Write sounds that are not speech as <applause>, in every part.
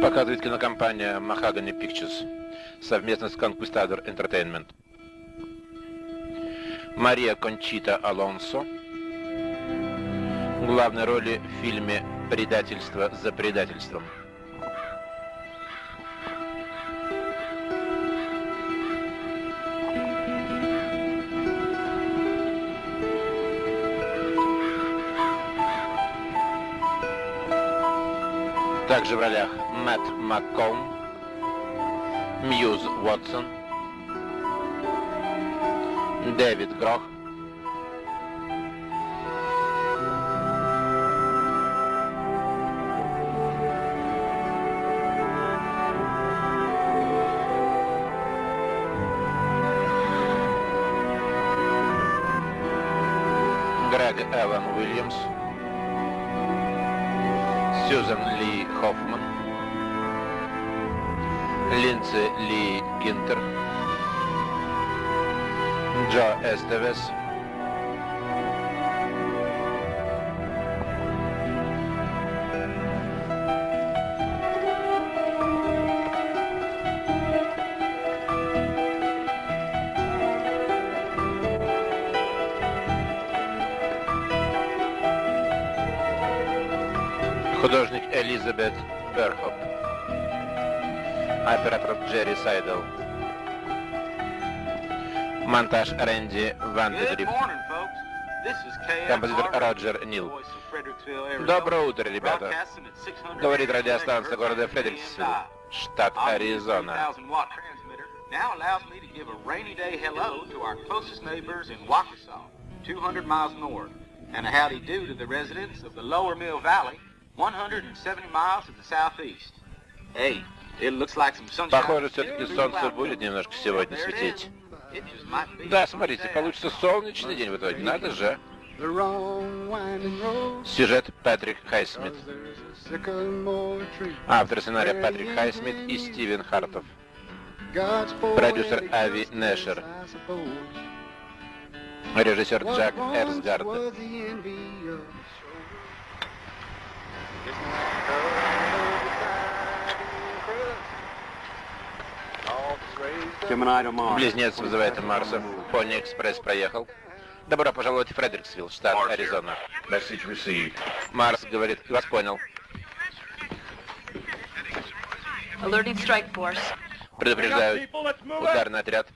Показывает кинокомпания Mahogany Pictures совместно с Conquistador Entertainment. Мария Кончита Алонсо в главной роли в фильме «Предательство за предательством». Также в ролях Мэтт Макком, Мьюз Уотсон, Дэвид Грох, Грег Эван Уильямс, Сьюзан Ли Хоффман, Линдси Ли Гинтер, Джо Эстевес, Джерри Сайдл, монтаж Рэнди Ван Дедриф, композитор Роджер Нил. Доброе утро, ребята. Говорит радиостанция города Фредериксвилл, штат Аризона. Now allows me to give a rainy day hello to our closest neighbors in Waukesha, 200 miles north, and a howdy do to the residents of the Lower Mill Valley, 170 miles to the southeast. Hey, it looks like some sunshine. Похоже, все-таки солнце будет немножко сегодня светить. Да, смотрите, получится солнечный день в итоге. Надо же. Сюжет Патрик Хайсмит. Автор сценария Патрик Хайсмит и Стивен Хартов. Продюсер Ави Нэшер. Режиссер Джак Эрсгард. Близнец вызывает Марса. Пони Экспресс проехал. Добро пожаловать в Фредериксвилл, штат Аризона. Марс говорит, вас понял. Alerting strike force. Предупреждаю. Ударный отряд.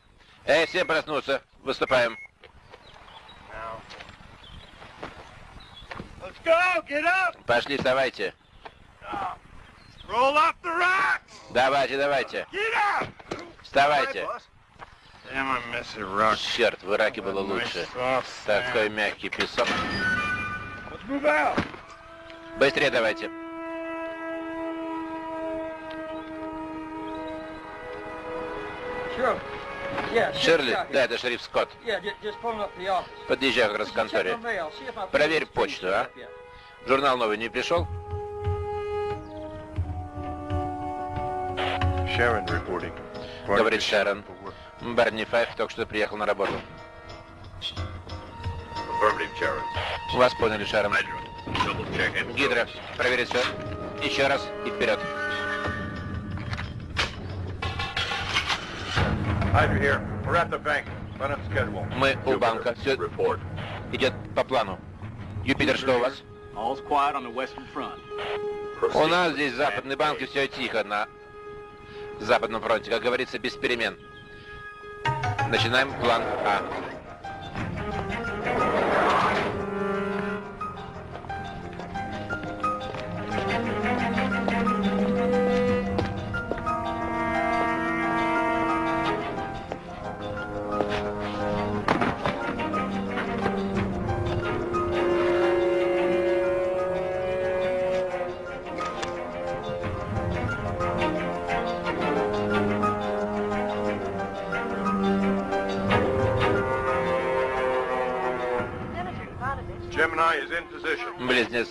Эй, всем проснуться. Выступаем. Пошли, вставайте. Давайте, давайте. Вставайте. Черт, в Ираке было лучше. Такой мягкий песок. Быстрее давайте. Ширли? Да, это шериф Скотт. Подъезжай как раз к конторе. Проверь почту, а? Журнал новый не пришел? Говорит Шерон. Барни Файв только что приехал на работу. Вас поняли, Шерон. Гидра, проверить все. Еще раз и вперед. Мы у банка. Все идет по плану. Юпитер, что у вас? У нас здесь западный банк и все тихо на западном фронте. Как говорится, без перемен. Начинаем план А.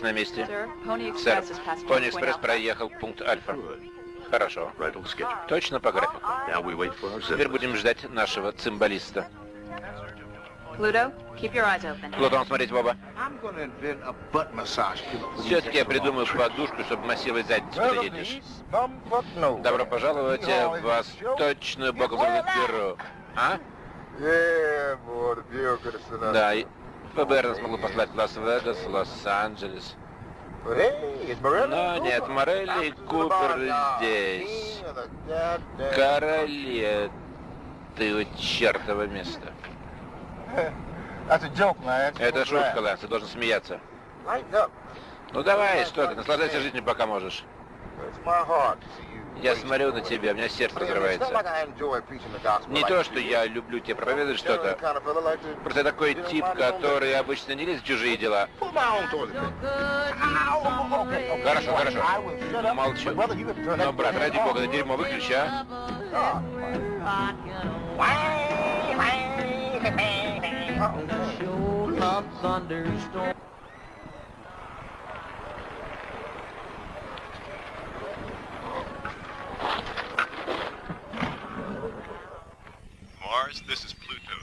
на месте. Сэр, Пони Экспресс проехал пункт Альфа. Хорошо. Точно по графику. Теперь будем ждать нашего цимбалиста. Плутон, смотрите в оба. Все-таки я придумаю подушку, чтобы массировать задницу, когда едешь. Добро пожаловать в восточную боковую дыру. А? Да, и ФБР нас могло послать в Лас-Вегас, Лос-Анджелес. Но and нет. Морелли и Купер здесь. Короли ты. That's a joke, Lance. Это шутка. Лэнс, ты должен смеяться. Ну давай, что ты, наслаждайся жизнью, пока можешь. Я смотрю на тебя, у меня сердце разрывается. like I enjoy preaching the gospel Не like то, что я люблю тебе проповедовать что-то. Просто такой тип, который обычно не лезет в чужие дела. Хорошо, хорошо. Up. Молчу. Но, брат, ради бога, это дерьмо выключи, а? Mars,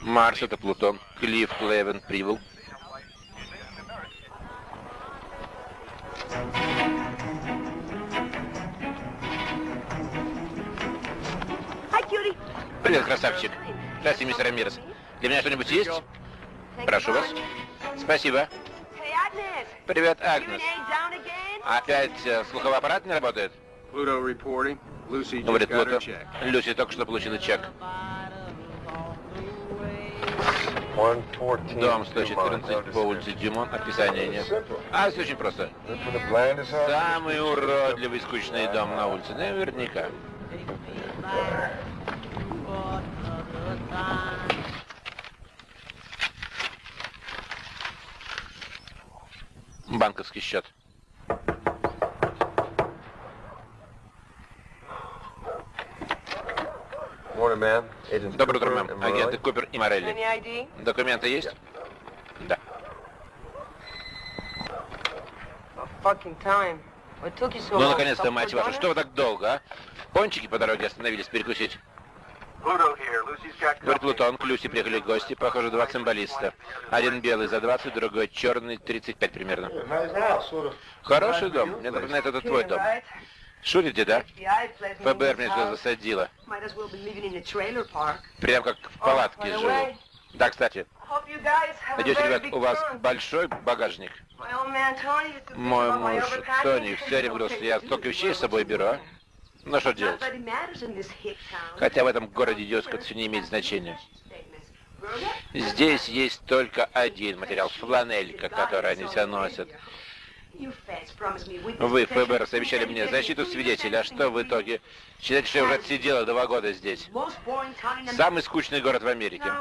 Марс — это Плутон. Клифф Клевен прибыл. Привет, красавчик. Здравствуйте, мистер Рамирес. Для меня что-нибудь есть? Прошу вас. Спасибо. Привет, Агнес. Опять э, слуховой аппарат не работает? Говорит got her Плуто. check. Люси только что получила чек. 114 Дом Dumont, 114 по улице Дюмон. Описания нет. А, все очень просто. Самый уродливый, скучный дом на улице. Наверняка. Банковский счет. Доброе утро, мэм. Агенты. Купер и Морелли. Документы есть? Да. Ну, наконец-то, мать вашу, dinner? что вы так долго, а? Пончики по дороге остановились перекусить. Говорит Плутон, к Люси приехали гости, похоже, два цимбалиста. Один белый за 20, другой черный, 35 примерно. Хороший дом. Мне напоминает, это твой дом. Шутите, да? ФБР меня сюда засадило. Прям как в палатке живу. Да, кстати, надеюсь, ребят, у вас большой багажник. Мой муж. Тони все время говорил, что я столько вещей с собой беру, а? Ну что делать? Хотя в этом городе идиотском это все не имеет значения. Здесь есть только один материал, фланелька, который они все носят. Вы. ФБР, обещали мне защиту свидетеля, а что в итоге? Считайте, что я уже отсидела два года здесь. Самый скучный город в Америке.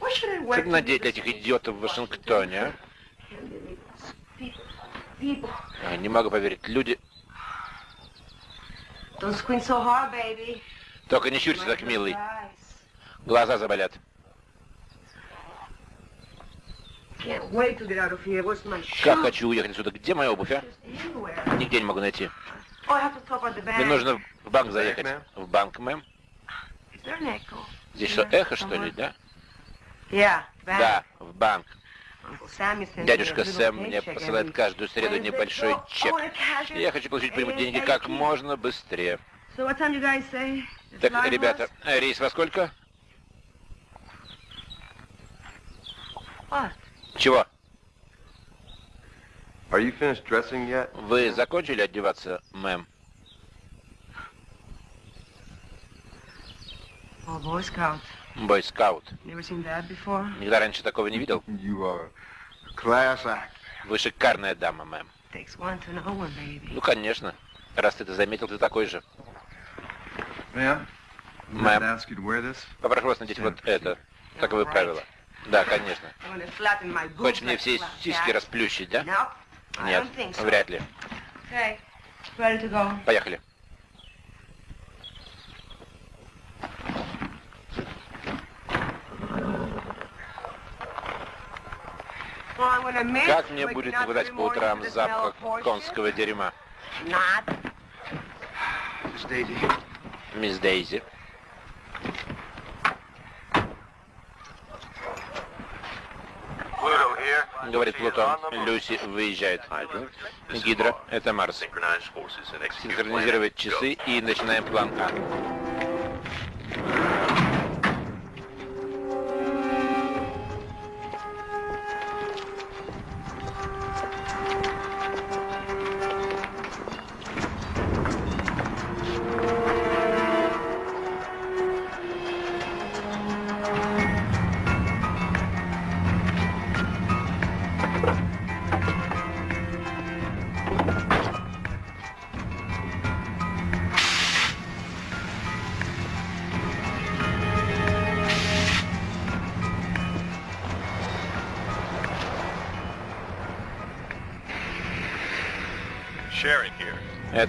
Что надеть для этих идиотов в Вашингтоне, а? Я Не могу поверить. Люди... Только не щурься так, милый. Глаза заболят. Как хочу уехать отсюда. Где моя обувь, а? Нигде не могу найти. Oh, I have to top out the bag. Мне нужно в банк заехать. В банк, мэм? Is there an echo? Здесь что, эхо, что ли, да? Yeah, bank. Да, в банк. Uncle Sam is sending Дядюшка me a little Сэм мне посылает каждую среду небольшой I чек. И я хочу получить деньги как можно быстрее. Так, ребята, рейс во сколько? What? Чего? Are you finished dressing yet? Вы закончили одеваться, мэм? Бойскаут. Before? Никогда раньше такого не видел. You are class act. Вы шикарная дама, мэм. Takes one to know one, baby. Ну, конечно. Раз ты это заметил, ты такой же. This. Попрошу вас надеть вот это. Таковы правила. Да, конечно. Хочешь мне все сиськи расплющить, да? Нет, вряд ли. Поехали. Как мне будет выдать по утрам запах конского дерьма? Miss Daisy. Мисс Дейзи. Говорит Плутон. Люси выезжает. Гидра, это Марс. Синхронизировать часы и начинаем план А.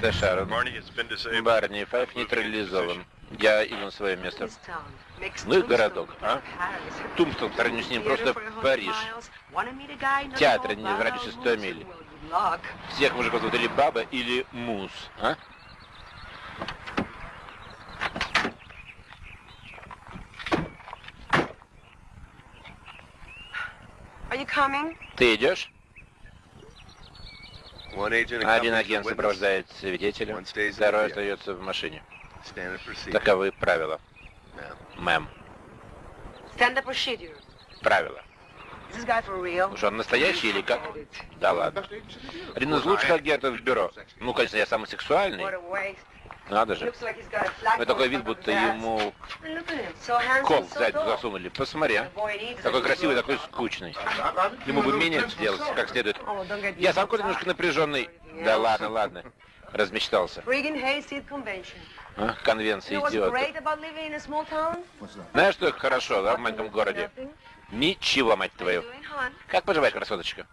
Это Шарон. Барни Файв нейтрализован. Я иду на свое место. Ну и городок, а? Тумстон, по сравнению с ним, просто Париж. Театр не в радиусе 100 миль. Всех мужиков зовут или Баба, или Мус, а? Ты идешь? Один агент сопровождает свидетеля, второй остается в машине. Таковы правила. Мэм, правила. Уж он настоящий или как? Да ладно. Один из лучших агентов в бюро. Ну, конечно, я самый сексуальный. Надо же. Но такой вид, будто ему кол сзади засунули. Посмотри, а. Такой красивый, такой скучный. Ему бы минет сделать как следует. Я сам какой-то немножко напряженный. Да ладно, ладно. Размечтался. А, Конвенция идиотов. Знаешь, что хорошо, да, в маленьком городе? Ничего, мать твою. Как поживаешь, красоточка?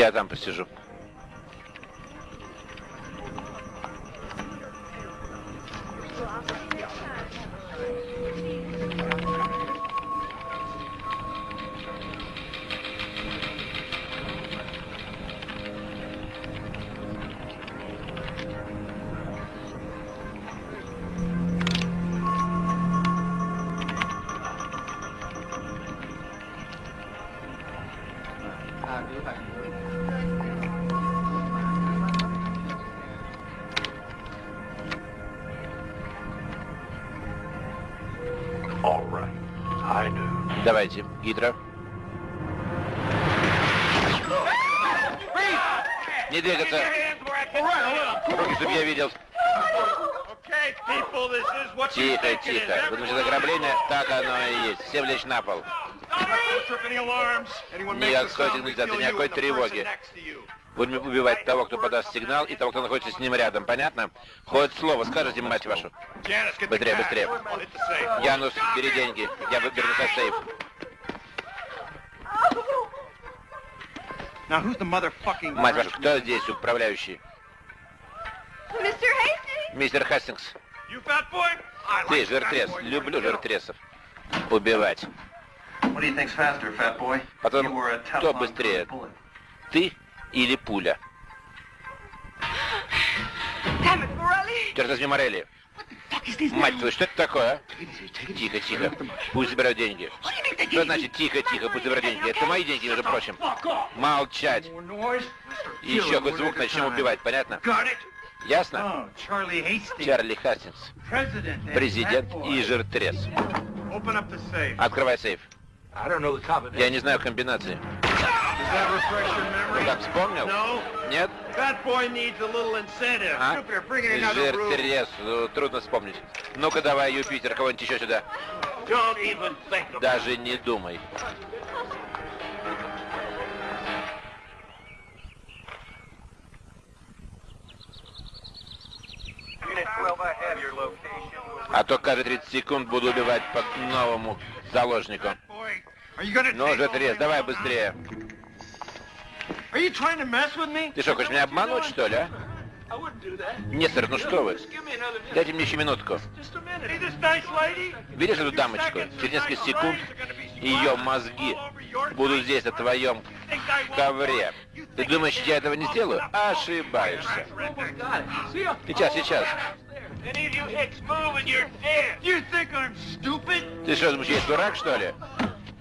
Я там посижу. The person тревоги. Будем убивать того, кто подаст сигнал, и того, кто находится с ним рядом. Понятно? Хоть слово скажете, мать вашу. Быстрее, быстрее. Янус, бери деньги. Я выберу за сейф. Мать вашу, кто здесь управляющий? Мистер Хастингс. Ты, жиртрес. Люблю жиртресов. Убивать. Потом, a кто быстрее? bullet. Ты или пуля? Черт возьми, Морелли. Мать твою, что это такое, а? Тихо, тихо. Пусть заберут деньги. Что значит тихо, тихо, пусть заберут деньги? Это мои деньги, между прочим. Молчать. Еще хоть звук начнем убивать, понятно? Ясно? Oh, Чарли Хастингс, президент и жиртрес. Открывай сейф. I don't know the combination. Я не знаю комбинации. Ну memory? как, вспомнил? Нет? Fat boy needs a little incentive. А? Jupiter, bring in another room. Жиртрес, ну, трудно вспомнить. Ну-ка давай, Юпитер, кого-нибудь еще сюда. Don't even think about Даже не думай. it. Unit 12, I have your location. А то каждые 30 секунд буду убивать по новому заложнику. Ну, жиртрес, over давай быстрее. Ты что, хочешь меня обмануть, что ли, а? Нет, сэр, ну что вы? Дайте мне еще минутку. Видишь эту дамочку? Через несколько секунд ее мозги будут здесь, на твоем ковре. Ты думаешь, я этого не сделаю? Ошибаешься. Сейчас, сейчас. Ты что, думаешь, я дурак, что ли?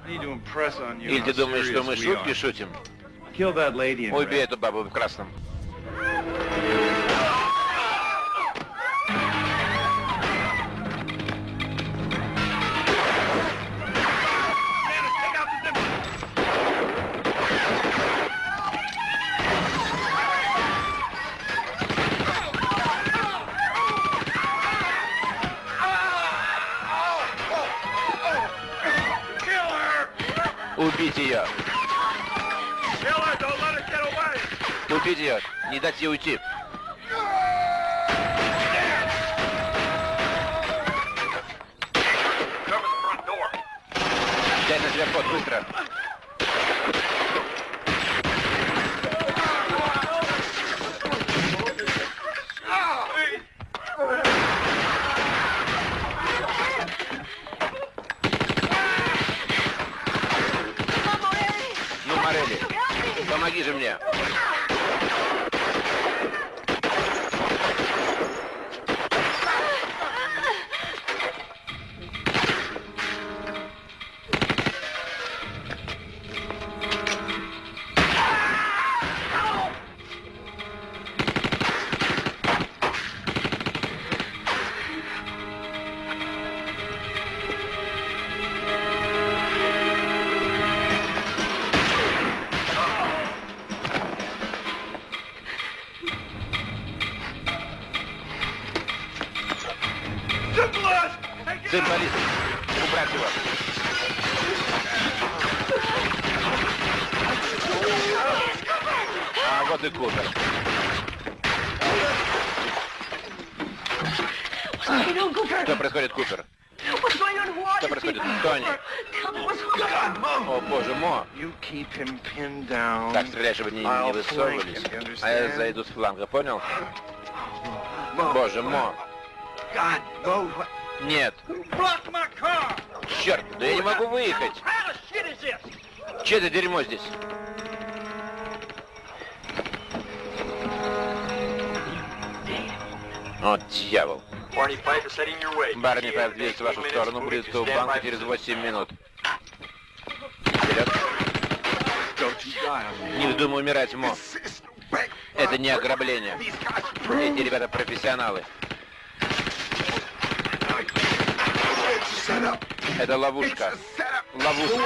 Или ты думаешь, что мы шутки шутим? Убей эту бабу в красном. Убить ее. Убить ее. Не дать ей уйти. Дай на себя код, быстро. А вот и Купер. Что происходит, Купер? Что происходит? Тони. О, боже, Мо. You keep him pinned down. Так, стреляй, чтобы они не высовывались. А я зайду с фланга, понял? Боже, Мо. God, Mo, what? Нет. Черт, да я не могу выехать. Че это дерьмо здесь? О, дьявол. Барни Файв движется в вашу сторону, будет у банка через 8 минут. Вперед. Не вздумай умирать, Мо. Это не ограбление. Эти ребята профессионалы. Это ловушка. Ловушка.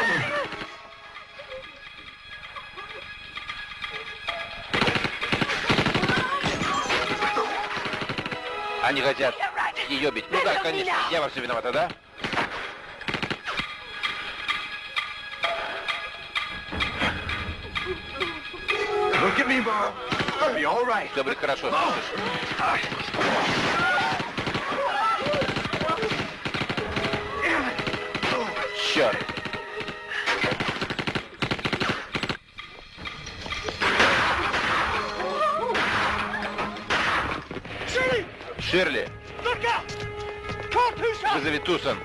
Они хотят ее бить. Ну да, конечно. Я во всем виновата, да? Look at me, Mo. It'll be all right. Будет хорошо, слышишь? Ширли, вызови Тусон.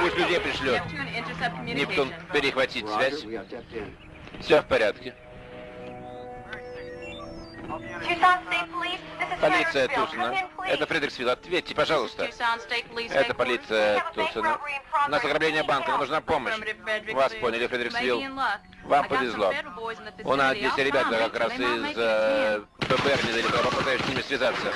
Пусть людей пришлет. Нептун, перехватить связь. Все в порядке. Полиция Тусона. Это Фредериксвилл. Ответьте, пожалуйста. Это полиция Тусона. У нас ограбление банка. Нам нужна помощь. Вас поняли, Фредериксвилл. Вам повезло. У нас здесь ребята как раз из э, ФБР недалеко. Попытаюсь с ними связаться.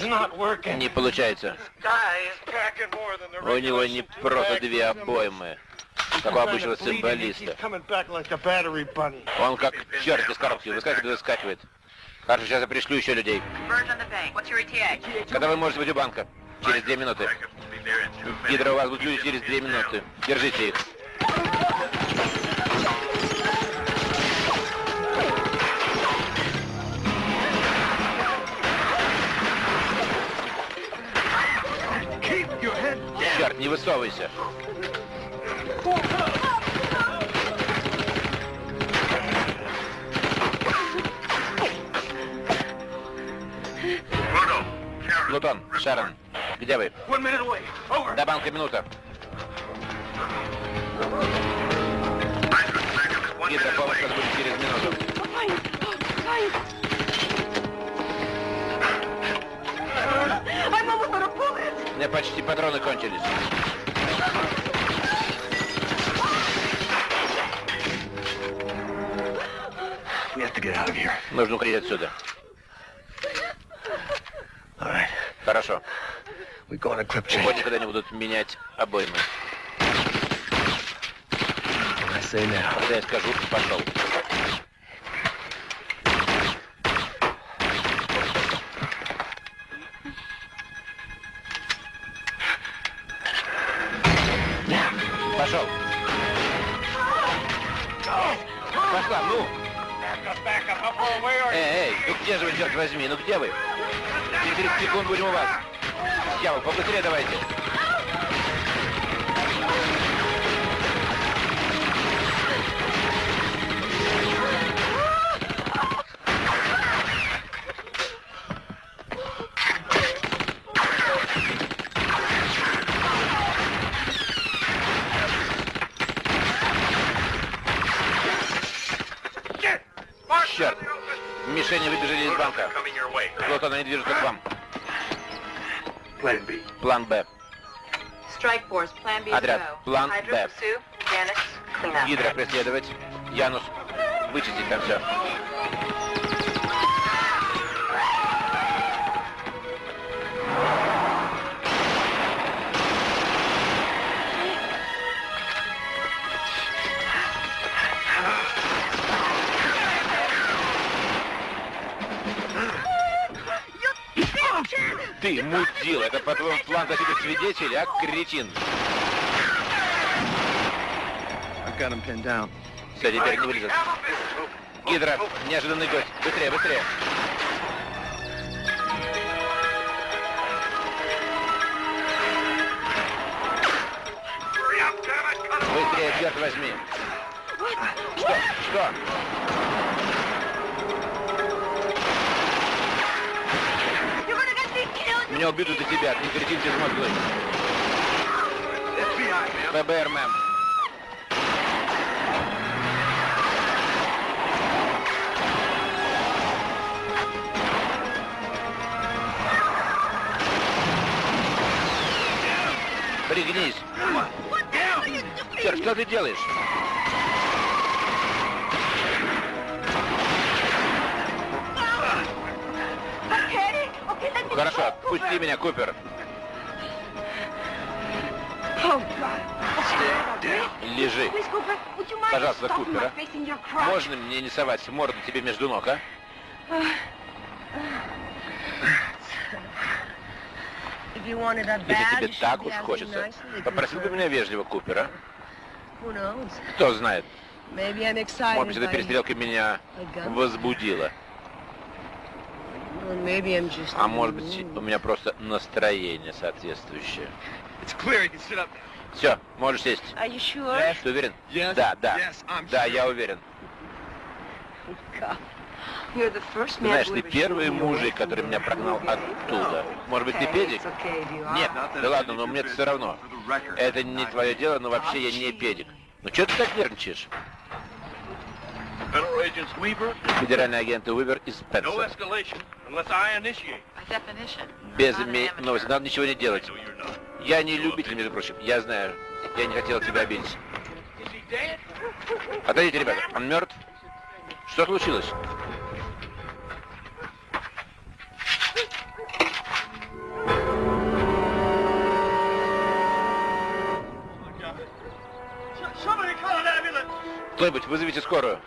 Не получается. Guy is packing more than the У него не 16 просто две обоймы, как у обычного цимбалиста. He's coming back like a battery bunny. Он как черт из коробки выскакивает и выскакивает. Хорошо, сейчас я пришлю еще людей. Когда вы можете быть у банка? Через две минуты. Гидро, у вас будут люди через две минуты. Держите их. Черт, не высовывайся. Плутон, Шерон, где вы? До банка минута. Гидра, помощь меня почти патроны кончились. Нужно уходить отсюда. Right. Хорошо. Change. когда они будут менять обоймы. Когда я скажу. Пошел. Преследовать. Янус, вычистить там все. Ты мудил, это по-твоему план защиты свидетелей, а, кретин? Все, теперь не вылезет. Гидра, неожиданный гость. Быстрее, быстрее. Быстрее, черт возьми. Что? Что? Killed. Меня убьют и тебя, ты кретин безмозглый. ФБР, мэм. Что ты делаешь? Хорошо, отпусти меня, Купер. Лежи. Пожалуйста, Купер, а? Можно мне не совать морду тебе между ног, а? Если тебе так уж хочется, попросил бы меня вежливо, Купер, а? Who knows? Кто знает, Maybe I'm excited может быть, эта перестрелка меня возбудила. Well, maybe I'm just А может быть, у меня просто настроение соответствующее. Все, можешь сесть. Sure? Ты уверен? Yes. Да, да. Yes, I'm Да, sure. я уверен. God. You're the first Ты man знаешь, ты первый мужик, который меня the прогнал оттуда. Может быть, ты педик? Нет, да ладно, но мне все равно. Это не твое дело, но вообще я не педик. Ну что ты так нервничаешь? Федеральные агенты Уивер и no Спенсер. escalation unless I initiate. By definition. Без име... новости, надо ничего не делать. Я не любитель, между прочим. Я знаю. Я не хотел тебя обидеть. Отойдите, ребята. Он мертв? Что случилось? Кто-нибудь, вызовите скорую.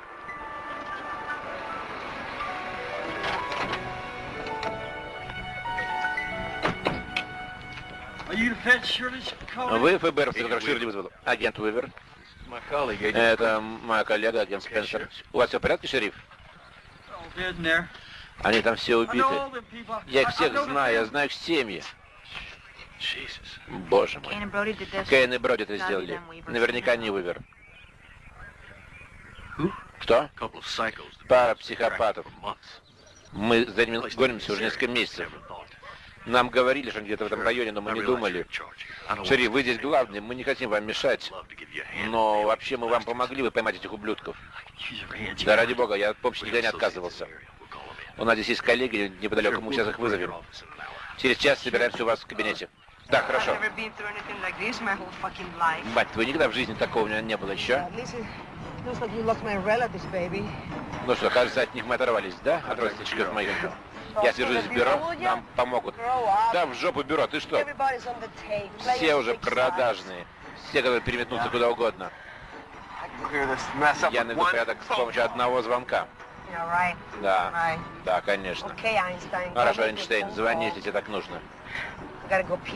Вы ФБР, который Ширли вызвал. Агент Уивер. Это моя коллега, агент Спенсер. У вас все в порядке, шериф? Они там все убиты. Я их всех знаю, я знаю их семьи. Боже мой. Кейн и Броди это сделали. Наверняка не вывер. Кто? Пара психопатов. Мы за ними гонимся уже несколько месяцев. Нам говорили, что они где-то в этом районе, но мы не думали. Шериф, вы здесь главный, мы не хотим вам мешать. Но вообще мы вам помогли бы поймать этих ублюдков. Да ради бога, я от помощи никогда не отказывался. У нас здесь есть коллеги неподалеку, мы сейчас их вызовем. Через час собираемся у вас в кабинете. Так, хорошо. Мать твою, никогда в жизни такого у меня не было еще. Ну что, кажется, от них мы оторвались, да? От родственничков моих. Я свяжусь с бюро, нам помогут. Да, в жопу бюро, ты что? Все уже продажные. Все, которые переметнутся куда угодно. Я наведу порядок с помощью одного звонка. Да, да, конечно. Хорошо, Эйнштейн, звони, если тебе так нужно.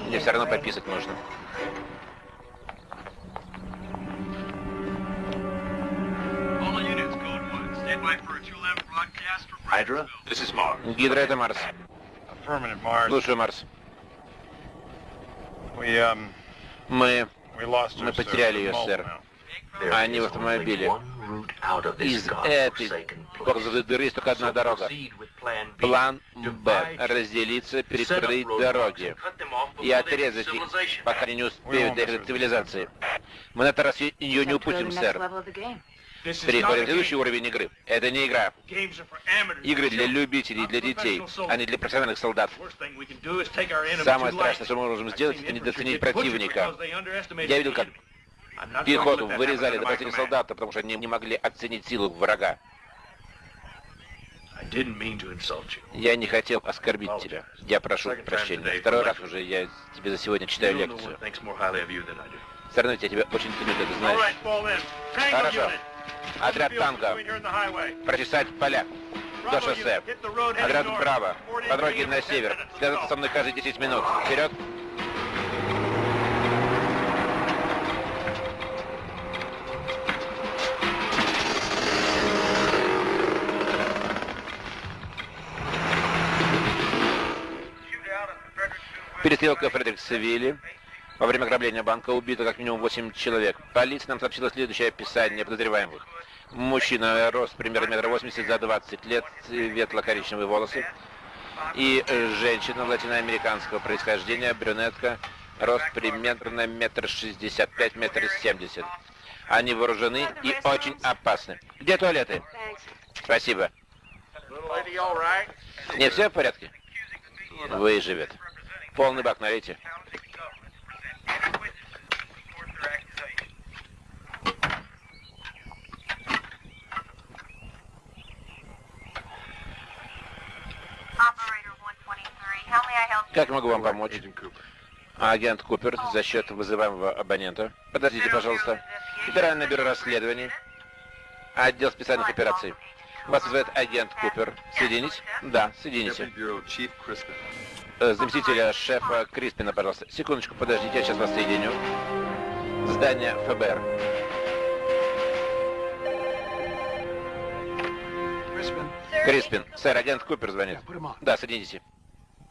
Мне все равно пописать нужно. Hydra? This is Mark. Гидра это Марс. Слушаю, Марс. Um, Мы... Мы потеряли ее, сэр. Now. Они в автомобиле. Из этой кокзовой дыры есть только одна дорога. План Б. Разделиться, перекрыть дороги и отрезать их, пока они не успеют доехать до цивилизации. Мы на этот раз ее не упустим, сэр. Переходим в следующий уровень игры. Это не игра. Игры для любителей, для детей, а не для профессиональных солдат. Самое страшное, что мы можем сделать, это недооценить противника. Я видел, как пехоту вырезали до command. солдата, потому что они не могли оценить силу врага. Я не хотел оскорбить тебя. Я прошу прощения. Второй раз уже я тебе за сегодня читаю лекцию. Все равно я тебя очень ценю, ты знаешь. Хорошо. Отряд танка. Прочесать поля до шоссе. Отряд in По дороге на you in 10 север. Связаться со мной каждые 10 минут. Вперед. Перестрелка в Фредериксвилле. Во время ограбления банка убито как минимум 8 человек. Полиция нам сообщила следующее описание подозреваемых. Мужчина, рост примерно метр восемьдесят за 20 лет, ветло-коричневые волосы. И женщина латиноамериканского происхождения, брюнетка, рост примерно метр шестьдесят пять, метр семьдесят. Они вооружены и очень опасны. Где туалеты? Спасибо. Не все в порядке? Выживет. Полный бак налейте. Operator 123, how may I help you? Как могу вам помочь? Агент Купер за счет вызываемого абонента. Подождите, пожалуйста. Федеральное бюро расследований. Отдел специальных операций. Вас вызывает агент Купер. Соединить? Да, соедините. Э, Заместителя шефа Криспина, пожалуйста. Секундочку, подождите, я сейчас вас соединю. Здание ФБР. Криспин, сэр, агент Купер звонит. Да, соедините.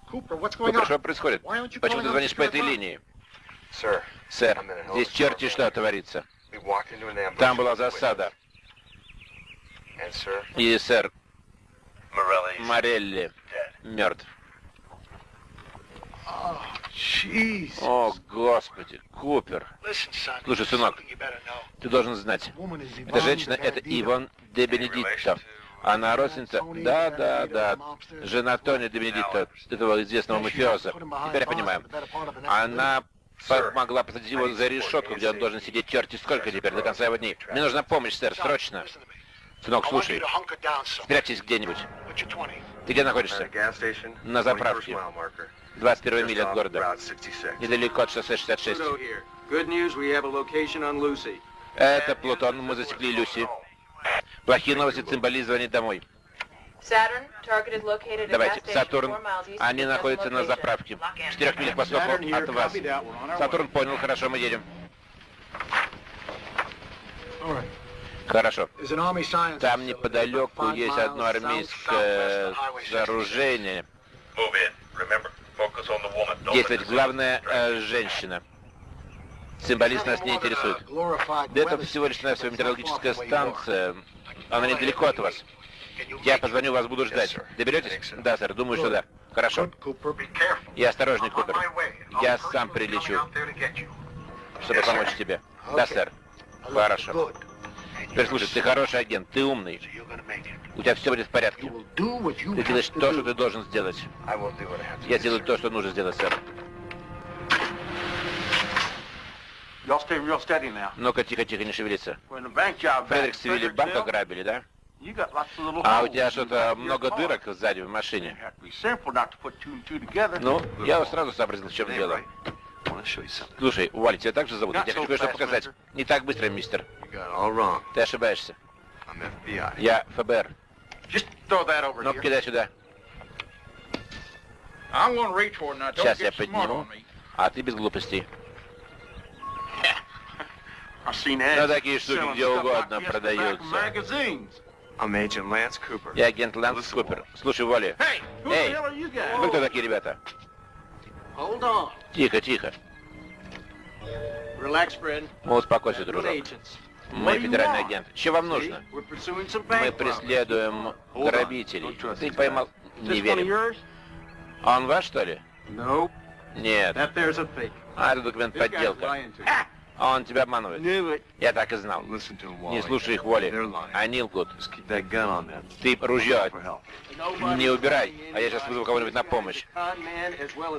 Купер, что происходит? Почему ты звонишь по этой линии? Сэр, здесь черти что творится. Там была засада. И, сэр, Морелли мертв. О, Господи, Купер. Слушай, сынок, ты должен знать. Эта женщина, это Иван де Бенедитто. Она родственница... Да, да, да. Жена Тони де Бенедитто, этого известного мафиоза. Теперь я понимаю. Она помогла посадить его за решетку, где он должен сидеть черти сколько теперь, до конца его дней. Мне нужна помощь, сэр, срочно. Сынок, слушай, спрячьтесь где-нибудь. Ты где находишься? На заправке. 21 миля от города. Недалеко от шоссе 66. Good news, we have a location on Lucy. Это Плутон, мы засекли Люси. Плохие новости, цимбали звонит домой. Давайте, Сатурн, они находятся на заправке. В четырех милях к востоку от вас. Сатурн понял, хорошо, мы едем. Хорошо. Там неподалеку есть одно армейское сооружение. Действовать главное э, женщина. Символист нас не интересует. Да это всего лишь навсего метеорологическая станция. Она недалеко от вас. Я позвоню, вас буду ждать. Доберетесь? Да, сэр, думаю, что да. Хорошо. И осторожней, Купер. Я сам прилечу, чтобы помочь тебе. Да, сэр. Хорошо. Теперь слушай, ты хороший агент, ты умный. У тебя все будет в порядке. Ты делаешь то, что ты должен сделать. Я сделаю то, что нужно сделать, сэр. Ну-ка, тихо-тихо, не шевелиться. Фредерик Севилли банк ограбили, да? А у тебя что-то много дырок сзади в машине? Ну, я сразу сообразил, в чем дело. Слушай, Уолли, тебя также зовут? Я хочу кое-что показать. Не так быстро, мистер. Ты ошибаешься. Я ФБР. Ну, кидай сюда. Сейчас я подниму, а ты без глупостей. <laughs> Но такие штуки где угодно продаются. Я агент Лэнс Купер. Слушай, Уолли. Эй, вы кто такие ребята? Тихо, тихо. Ну, успокойся, дружок. Мы федеральный агент. Что вам нужно? Мы преследуем грабителей. Ты поймал... Не верим. А он ваш, что ли? Нет. А, это документ подделка. А он тебя обманывает. Я так и знал. Не слушай их воли. Они лгут. Ты ружье не убирай, а я сейчас вызову кого-нибудь на помощь.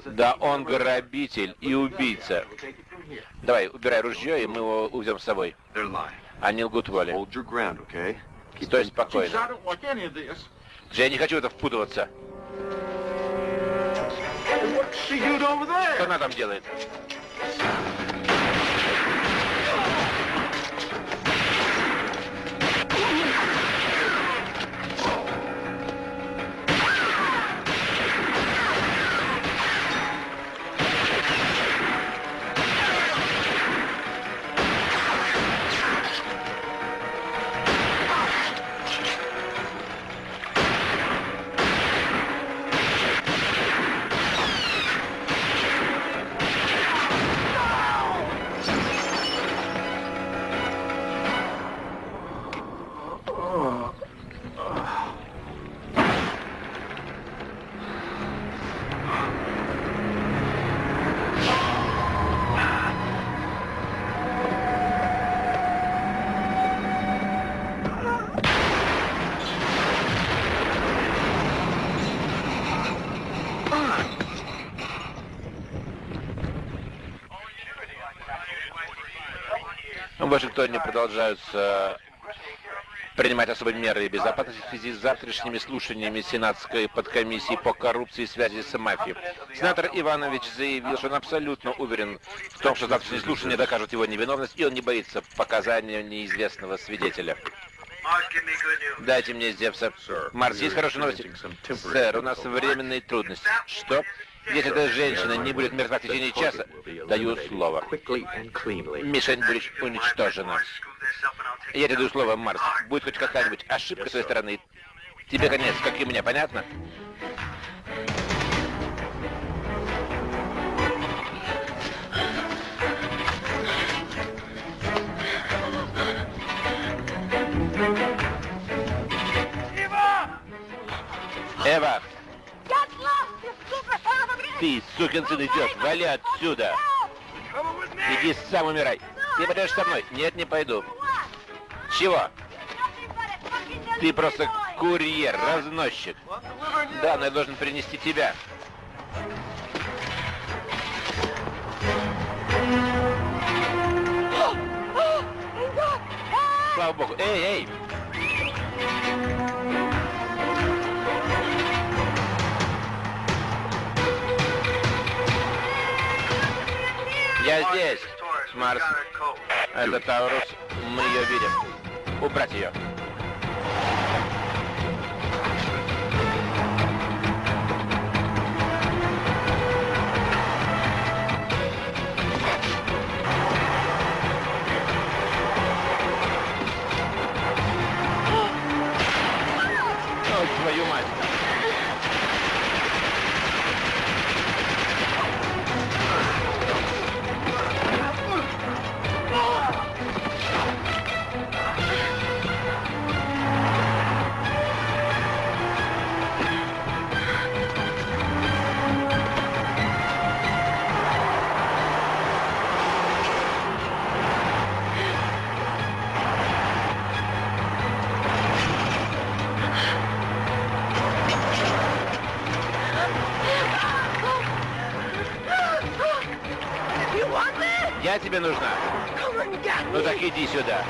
Да он грабитель и убийца. Давай, убирай ружье, и мы его увезем с собой. Они лгут воли. Стой спокойно. Я не хочу в это впутываться. Что она там делает? В Вашингтоне продолжаются принимать особые меры безопасности в связи с завтрашними слушаниями Сенатской подкомиссии по коррупции и связи с мафией. Сенатор Иванович заявил, что он абсолютно уверен в том, что завтрашние слушания докажут его невиновность, и он не боится показания неизвестного свидетеля. Дайте мне Зевса. Марс, есть хорошие новости? Сэр, у нас временные трудности. Что? Если эта женщина не будет мертва в течение часа, даю слово. Мишень будет уничтожена. Я тебе даю слово, Марс. Будет хоть какая-нибудь ошибка с твоей стороны. Тебе конец, как и мне, понятно? Эва! Ты, сукин сын, идешь, вали отсюда! Иди сам умирай! Ты пойдешь со мной? Нет, не пойду. Чего? Ты просто курьер, разносчик. Да, но я должен принести тебя. Слава богу. Эй, эй! Здесь, Марс. Это Таурус. Мы ее видим. Убрать ее. Тебе нужна. Ну так иди сюда.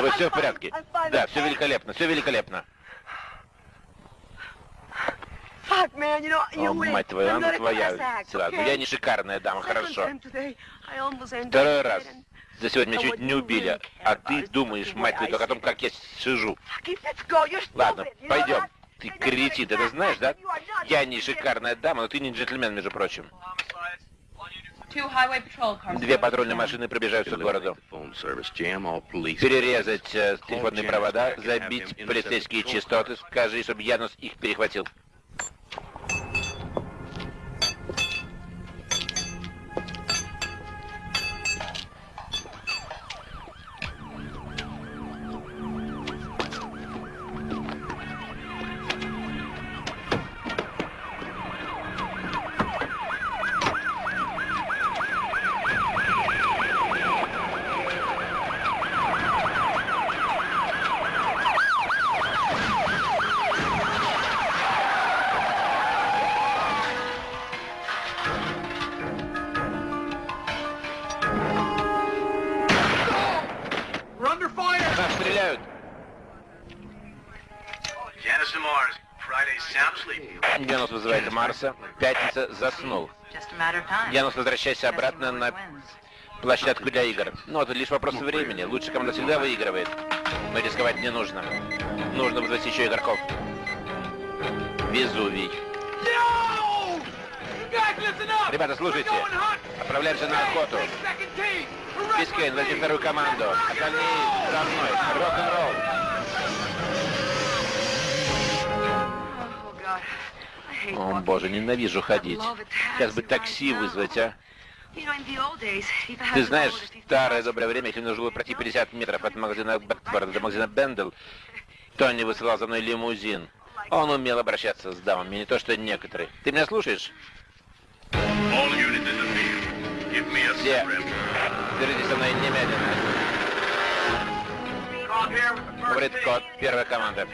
Вы все в порядке? Да, все великолепно, все великолепно. Fuck, man, you know, you О, мать твою, она твоя. okay? я не шикарная дама, хорошо. Второй раз. За сегодня меня чуть не убили, а ты думаешь, мать твою, только о том, как я сижу. Ладно, пойдем. Ты кретин, ты это знаешь, да? Я не шикарная дама, но ты не джентльмен, между прочим. Две патрульные машины пробежаются к городу. Перерезать э, телефонные провода, забить полицейские частоты, скажи, чтобы Янус их перехватил. Стреляют. Янус вызывает Марса. Пятница заснул. Янус, возвращайся обратно на площадку для игр. Ну, это лишь вопрос времени. Лучшая команда всегда выигрывает. Но рисковать не нужно. Нужно вызвать еще игроков. Везувий. Ребята, слушайте. Отправляемся на охоту. Бискейн, возьми вторую команду. Остальные за мной. Рок-н-ролл. О, боже, ненавижу ходить. Сейчас бы такси вызвать, а? Ты знаешь, go to 50 старое доброе время, если нужно было пройти 50 метров от магазина Бэкфорда до магазина Бендел, Тони высылал за мной лимузин. Он умел обращаться с дамами, не то что некоторые. Ты меня слушаешь? Все. Держитесь со мной немедленно. Говорит код, первая команда.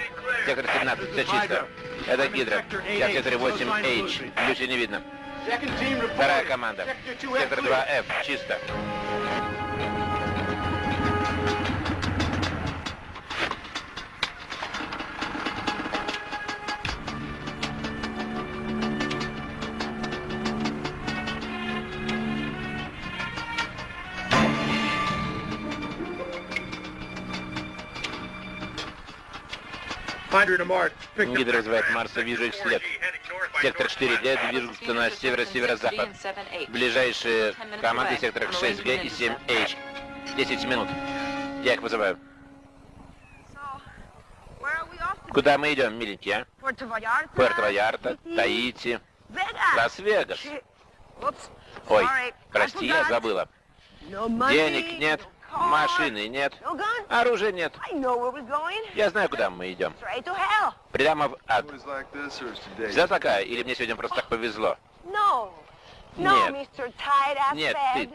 Сектор 17, все чисто. Это Гидра. Секторе 8H. Люси не видно. Вторая команда. Sector 2F Сектор 2F, чисто. Гидра вызывает Марса, вижу их след. Сектор 4Д движутся на северо-северо-запад. Ближайшие команды секторах 6G и 7H. 10 минут. Я их вызываю. Куда мы идем, миленькие, а? Tahiti, Таити. Лас-Вегас. Ой, прости, я забыла. Денег нет, машины нет, оружия нет. Я знаю, куда мы идем. Прямо в ад. Вся такая, или мне сегодня просто так повезло? Нет. Нет, ты.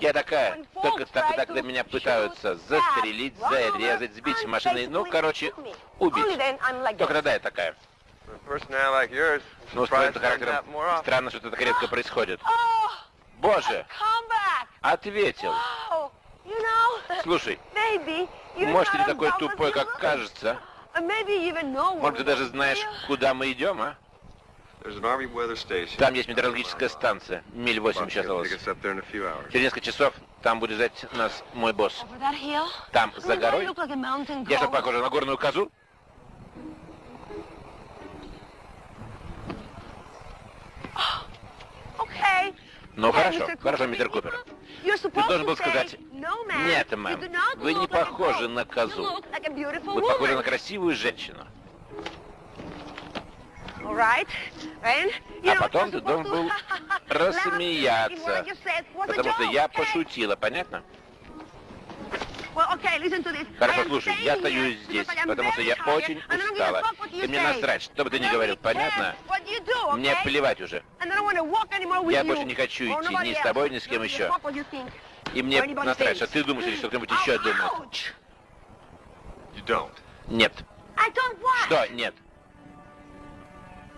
Я такая, только тогда, когда меня пытаются застрелить, зарезать, сбить с машины, ну, короче, убить. Только тогда я такая. Ну, с твоим характером странно, что это так редко происходит. Боже, ответил. Слушай, you're может, ты такой тупой, как кажется? Может, ты даже знаешь, куда мы идем, а? Там есть метеорологическая станция. Миль 8 сейчас осталось. Через несколько часов там будет ждать нас мой босс. Там, за горой. Я что, goat? похожа на горную козу? Okay. Ну хорошо, хорошо, мистер Купер. Ты должен был сказать, нет, мэм, вы не похожи на козу. Вы похожи на красивую женщину. А потом ты должен был рассмеяться, потому что я пошутила, понятно? Хорошо, слушай, я стою здесь, потому что я очень устала. И мне насрать, что бы ты ни говорил, понятно? Мне плевать уже. Я больше не хочу идти ни с тобой, ни с кем еще. И мне насрать, что ты думаешь или что кто-нибудь еще думает. You don't. Нет. Что? Нет.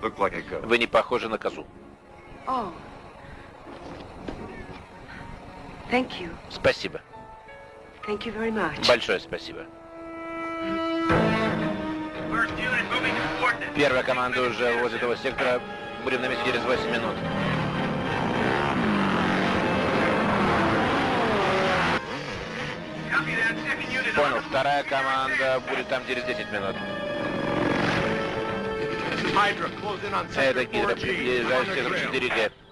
Look like a goat. Вы не похожи на козу. Oh. Спасибо. Большое спасибо. First unit moving to coordinates. Первая команда уже возле этого сектора. Будем на месте через 8 минут. Понял. Вторая команда будет там через 10 минут. Это Гидра, 4G. приближаюсь к the сектору grill. 4G.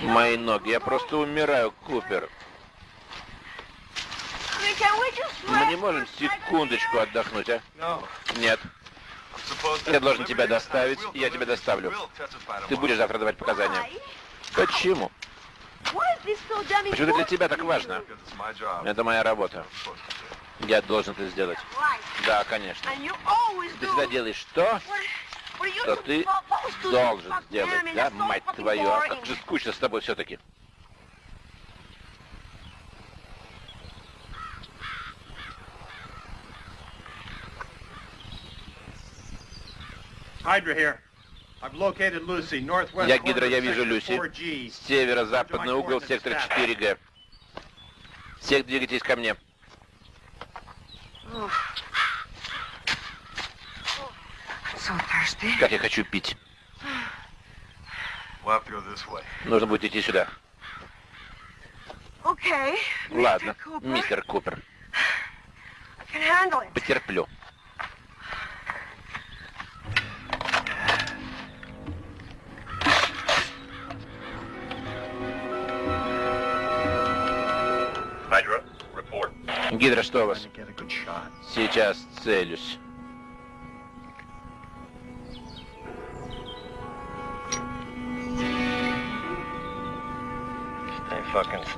Мои ноги. Я просто умираю, Купер. Мы не можем секундочку отдохнуть, а? Нет. Я должен тебя доставить, и я тебя доставлю. Ты будешь завтра давать показания. Почему? Почему для тебя так важно? Это моя работа. Я должен это сделать. Да, конечно. Ты всегда делаешь то, что ты должен сделать, да, мать твою? А как же скучно с тобой все-таки. Hydra here. I've located Lucy, northwest Я Гидра, я вижу Люси. 4G. Северо-западный угол, сектор 4Г. Всех двигайтесь ко мне. So Как я хочу пить. We'll have to go this way. Нужно будет идти сюда. Okay. Ладно, мистер Купер. Потерплю. Гидра, что у вас? Сейчас целюсь.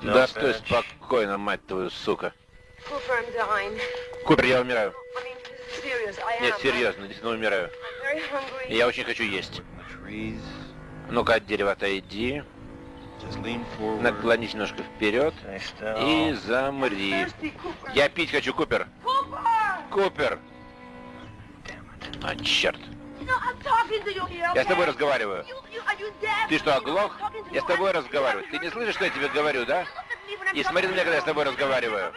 Да стой спокойно, мать твою, сука. Купер, я умираю. Am. Нет, серьезно, действительно умираю. Я очень хочу есть. Ну-ка, от дерева отойди. Наклонись немножко вперед. И замри. Я пить хочу, Купер. Купер! А, черт. Я с тобой разговариваю. Ты что, оглох? Я с тобой разговариваю. Ты не слышишь, что я тебе говорю, да? И смотри на меня, когда я с тобой разговариваю.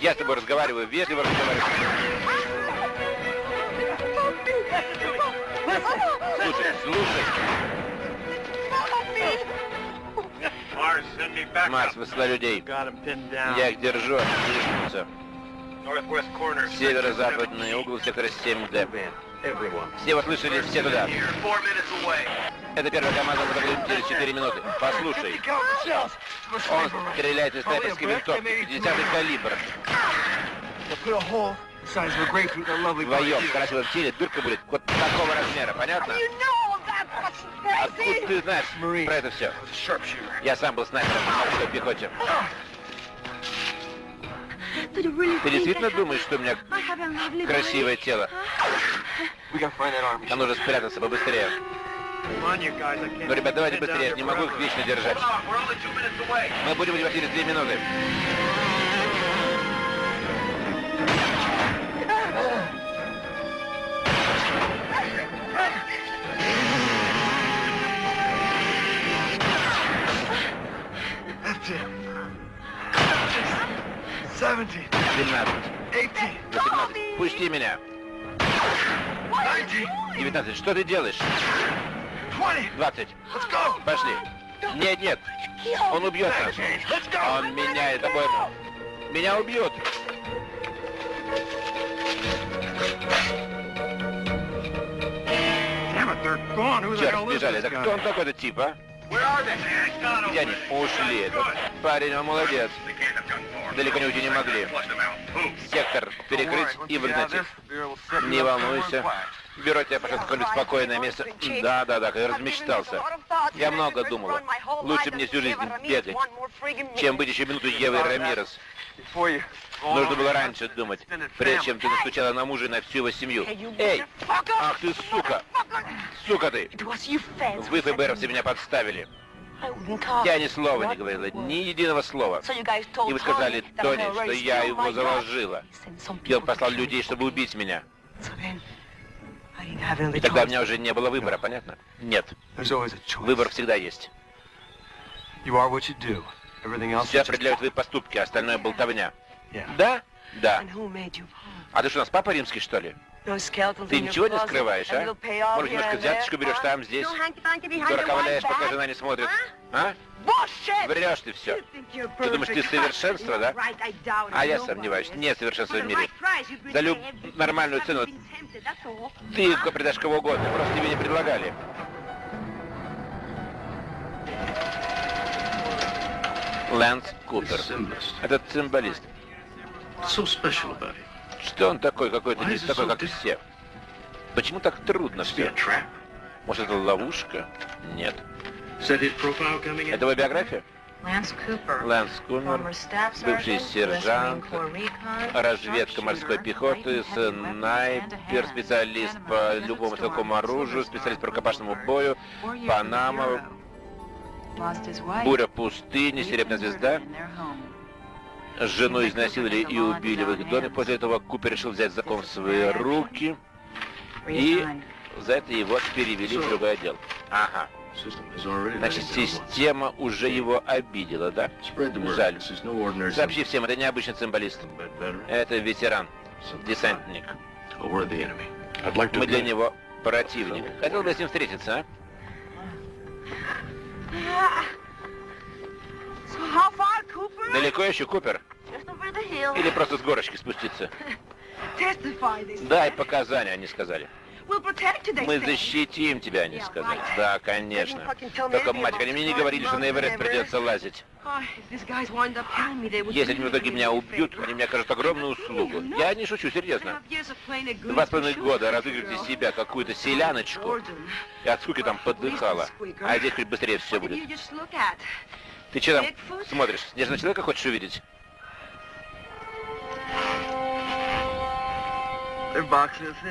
Я с тобой разговариваю, вежливо разговариваю. Слушай, слушай. Марс, высла людей. Я их держу, они. Северо-западный угол сектора 7D. Все вы слышали, все туда. Это первая команда, будем через 4 минуты. Послушай, он стреляет из снайперской винтовки, 50 калибр. Вдвоем, в красивом теле дырка будет вот такого размера, понятно? Откуда ты знаешь про это все? Я сам был снайпером в морской пехоте. Ты действительно думаешь, что у меня красивое тело? Нам нужно спрятаться побыстрее. Ну, ребят, давайте быстрее, не могу их вечно держать. Мы будем у тебя через 2 минуты. It. 17, 17, 18, 18. Пусти меня. 19, 19. Что ты делаешь? 20. 20. Let's go. Пошли. Нет, нет. Он убьет нас. Он. Меня убьют. They're gone. Who the Черт, бежали. Да кто он guy? такой, этот тип, а? Они? Ушли. Этот парень, он молодец. Далеко не уйти не могли. Сектор перекрыть и выгнать их. Не волнуйся. Бюро тебя пошлет какое-нибудь спокойное место. Да, да, да, я размечтался. Я много думала. Лучше мне всю жизнь бегать, чем быть еще минуту Евой Рамирес. Нужно было раньше думать, прежде чем ты настучала на мужа и на всю его семью. Эй! Ах ты сука! Сука ты! Вы, ФБРовцы, меня подставили. Я ни слова не говорила, ни единого слова. И вы сказали Тони, что я его заложила. И он послал людей, чтобы убить меня. И тогда у меня уже не было выбора, понятно? Нет. Выбор всегда есть. Все определяют твои поступки, а остальное болтовня. Да? Да. А ты что, у нас папа римский, что ли? Ты ничего не скрываешь, а? Может, немножко взяточку берешь там, здесь? Дурака валяешь, пока жена не смотрит. А? Врешь ты все. Ты думаешь, ты совершенство, да? А я сомневаюсь. Нет совершенства в мире. За люб... нормальную цену ты предашь кого угодно. Просто тебе не предлагали. Лэнс Купер. Этот цимбалист. Что он такой, какой-то не такой, как все? Почему так трудно все? Может, это ловушка? Нет. Это его биография? Лэнс Купер, бывший сержант, разведка морской пехоты, снайпер, специалист по любому стрелковому оружию, специалист по рукопашному бою, Панама, буря пустыни, серебряная звезда. Жену изнасиловали и убили в их доме. После этого Купер решил взять закон в свои руки. И за это его перевели в другой отдел. Ага. Значит, система уже его обидела, да? Жаль. Сообщи всем, это не обычный цимбалист. Это ветеран, десантник. Мы для него противник. Хотел бы с ним встретиться, а? Далеко еще, Купер? Или просто с горочки спуститься? <laughs> Дай показания, они сказали. Мы защитим тебя, они сказали. Да, конечно. Только, мать, они мне не говорили, что на Эверест придется лазить. Если они в итоге меня убьют, они мне окажут огромную услугу. Я не шучу, серьезно. Два с половиной года разыгрывать из себя какую-то селяночку. И от скуки там подыхала. А здесь хоть быстрее все будет. Ты что там смотришь? Снежного человека хочешь увидеть?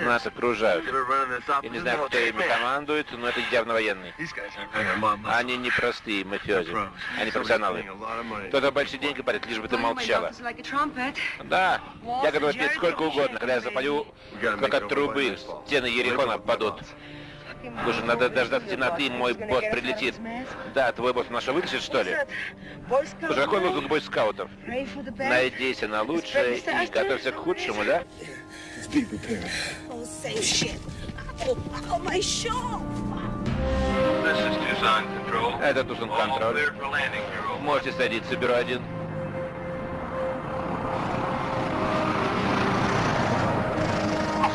Нас окружают. Я не знаю, кто ими командует, но это явно военные. Они не простые мафиози. Они профессионалы. Кто-то большие деньги платит, лишь бы ты молчала. Да, я готов петь сколько угодно, когда я запою, как от трубы стены Ерехона падут. Слушай, надо дождаться темноты, мой босс прилетит. Да, твой босс наша вытащит, что ли? Слушай, какой лозунг бойскаутов? Надейся на лучшее и готовься к худшему, да? Это Тусон Контроль. Можете садиться, бюро один.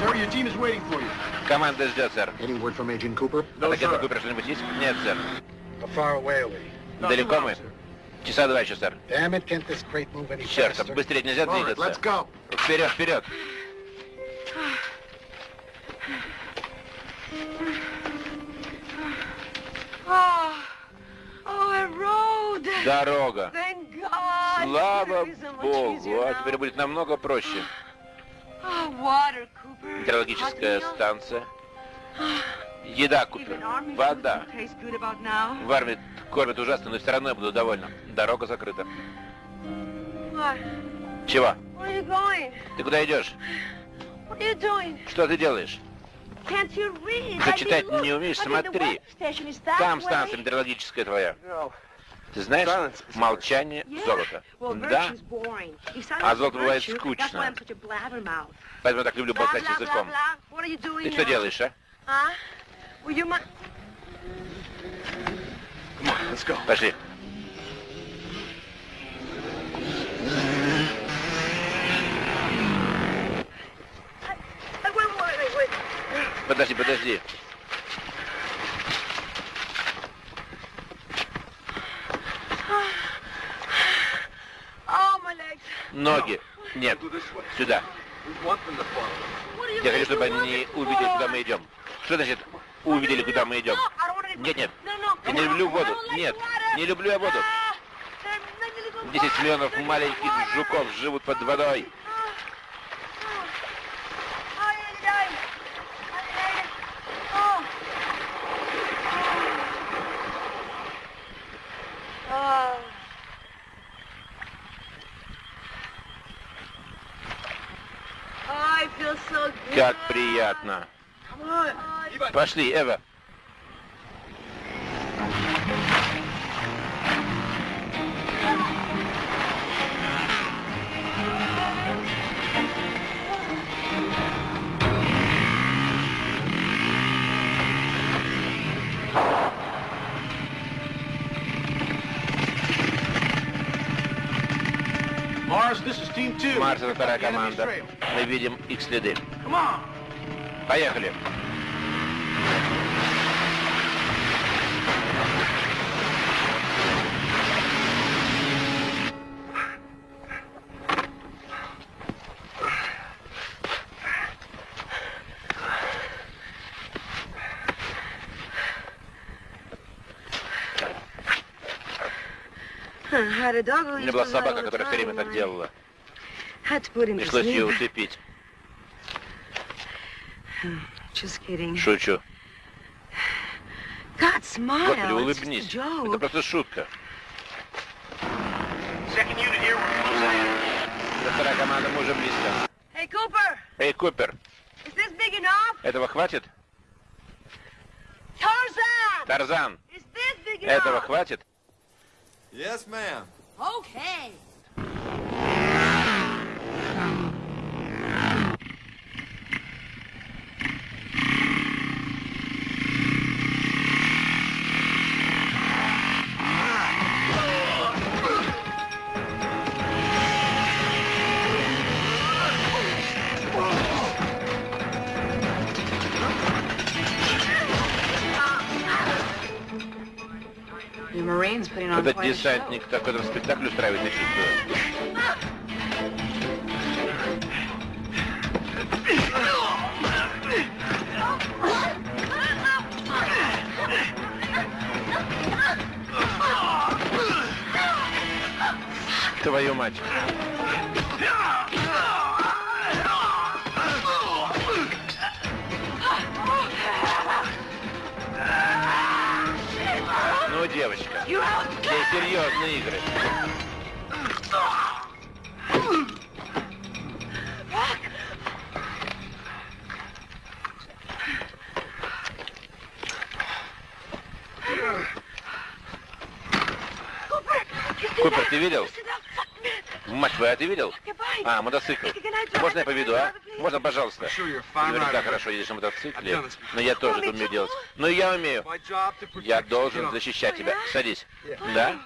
Sir, your team is waiting for you. Команда ждет, сэр. Any word from Agent Cooper? От агента Купера что-нибудь есть? Нет, сэр. Далеко мы? Часа два еще, сэр. Черт, быстрее нельзя двигаться. Вперед, вперед. Oh, a road. Дорога. Слава Богу. А теперь будет намного проще. Метеорологическая станция. Еда, Купер. Вода. food tastes good about now. В армии кормят ужасно, но все равно я буду довольна. Дорога закрыта. What? Чего? Where are you going? Ты куда идешь? What are you doing? Что ты делаешь? Can't you read? Ты I читать не умеешь, смотри. weather station is that Там станция метеорологическая твоя. Знаешь, молчание золото. Да, А золото бывает скучно. Поэтому я так люблю болтать языком. Ты что делаешь, а? Huh? Will you Ноги. Нет. Сюда. Я хочу, чтобы они увидели, куда мы идем. Что значит увидели, куда мы идем? Нет, нет. Я не люблю воду. Нет, не люблю я воду. 10 миллионов маленьких жуков живут под водой. Как приятно. Пошли, Эва. Марс, это вторая команда. Мы видим их следы. Поехали. У меня была собака, которая все время так делала. Пришлось ее усыпить. Шучу. Господи, улыбнись. Это просто шутка. Вторая команда, мы уже близко. Эй, Купер, big enough? этого хватит? Тарзан, enough? этого хватит? Yes, ma'am. Okay. Этот десантник такой там спектакль устраивает, я чувствую. Твою мать. Девочка, здесь серьезные игры. Купер, ты видел? Мать твоя, ты видел? А, мотоцикл. Можно я поведу, а? Можно, пожалуйста? Наверняка хорошо едешь на мотоцикле, но я тоже это умею делать. Но я умею. Я должен защищать тебя. Садись. Да?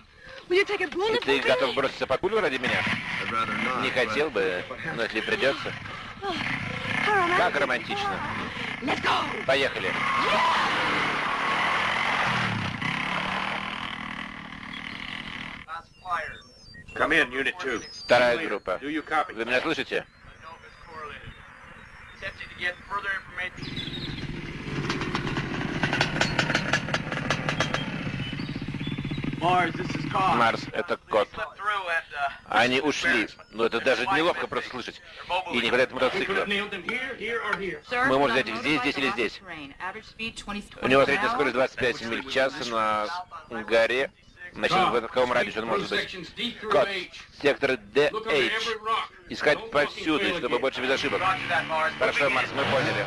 И ты готов броситься под пулю ради меня? Не хотел бы, но если придется. Как романтично. Поехали. Вторая группа. Do you copy? Вы меня слышите? Марс, это кот. Они ушли. Но это даже неловко просто слышать. И не хватает мотоцикла. Мы можем взять их здесь, здесь или здесь. off-terrain. Average speed 20 У него 20 средняя скорость hour. 25 миль в час на горе. Значит, в каком радиусе он может быть? Кот, сектор DH. Искать повсюду, чтобы больше без ошибок. Хорошо, Марс, мы поняли.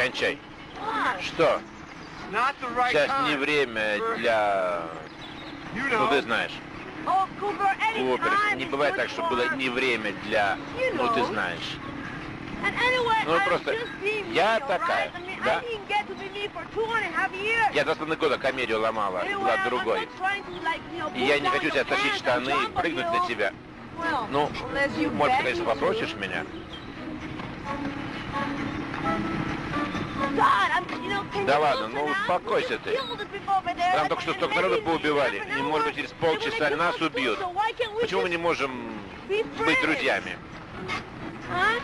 Кончай. Что? Сейчас не время для... Ну, ты знаешь. Oh, Купер, не бывает так, что было не время для... Ну, ты знаешь. Ну, просто я такая, да? Я с половиной года комедию ломала, была другой. И я не хочу тебя тащить штаны и прыгнуть на тебя. Ну, может, конечно, попросишь меня. Да ладно, ну успокойся ты. Там только что столько народу поубивали, и, может быть, через полчаса нас убьют. Почему мы не можем быть друзьями? Huh?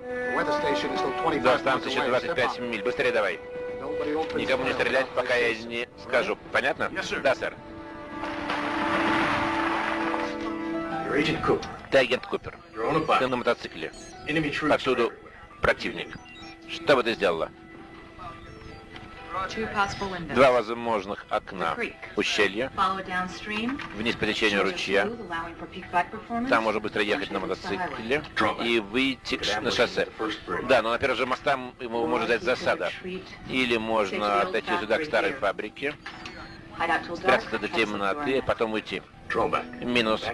The weather station is still 25 До станции еще away. 25 Step миль. Быстрее давай. Никому не стрелять, пока я не скажу. Понятно? Да, сэр. Ты агент Купер. Ты на мотоцикле. Повсюду противник. Что бы ты сделала? Два возможных окна. Ущелье, вниз по течению ручья. Там можно быстро ехать на мотоцикле и выйти на шоссе. Да, но на первом же моста м- ему может дать засада. Или можно отойти сюда к старой фабрике, спрятаться до темноты, а потом уйти. Минус.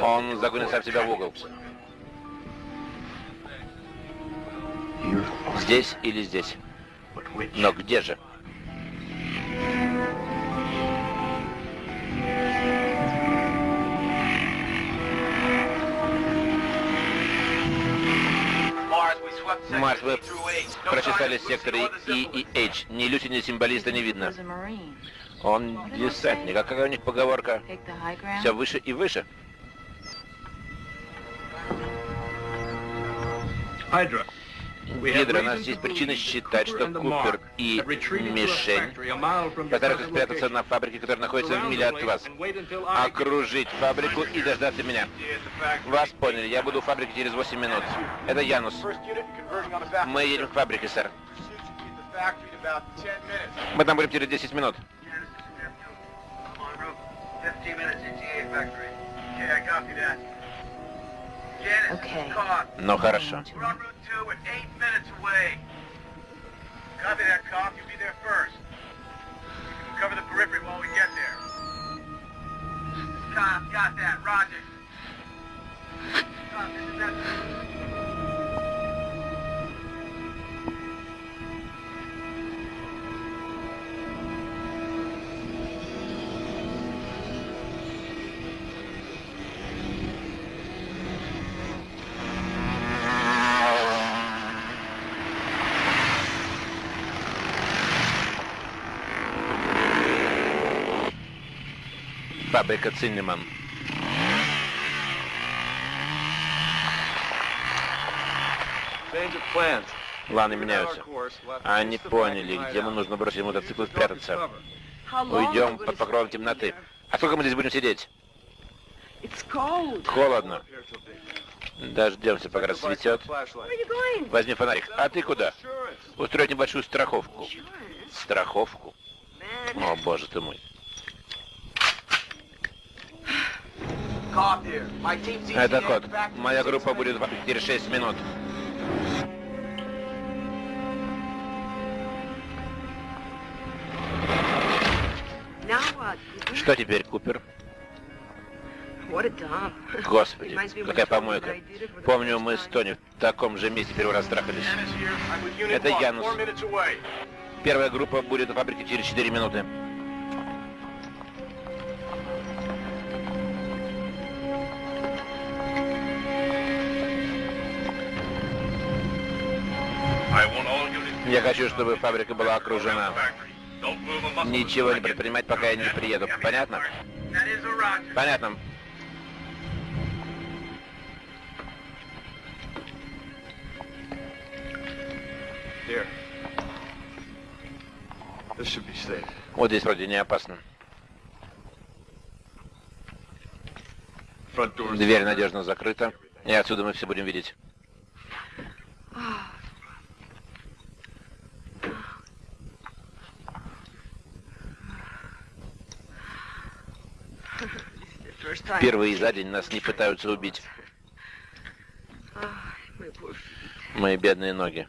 Он загонит сам себя в угол. Здесь или здесь. Но где же? Марс, вы прочесали секторы И и H. Ни Люси, ни символиста не видно. Он десантник. А какая у них поговорка? Все выше и выше. Hydra. Гидра, у нас есть причины считать, что Купер и Мишень постараются спрятаться на фабрике, которая находится в миле от вас. Окружить фабрику и дождаться меня. Вас поняли, я буду у фабрики через 8 минут. Это Янус. Мы едем к фабрике, сэр. Мы там будем через 10 минут. Okay. Ну хорошо. We're on Route 2 and eight minutes away. Copy that, cop. You'll be there first. We'll cover the periphery while we get there. Cop, got that. Roger. Cop, this is that... Фабрика Циннеман. Планы меняются. Они поняли, где нам нужно бросить мотоцикл и спрятаться. Уйдем под покровом темноты. А сколько мы здесь будем сидеть? Холодно. Дождемся, пока рассветет. Возьми фонарик. А ты куда? Устроить небольшую страховку. Страховку? О, боже ты мой. Это код. Моя группа будет в через 6 минут. Что теперь, Купер? Господи, какая помойка. Помню, мы с. Тони в таком же месте первый раз трахались. Это 1, Янус. Первая группа будет на фабрике через 4 минуты. Я хочу, чтобы фабрика была окружена. Ничего не предпринимать, пока я не приеду. Понятно? Понятно. Вот здесь вроде не опасно. Дверь надежно закрыта. И отсюда мы все будем видеть. Впервые за день нас не пытаются убить. Мои бедные ноги.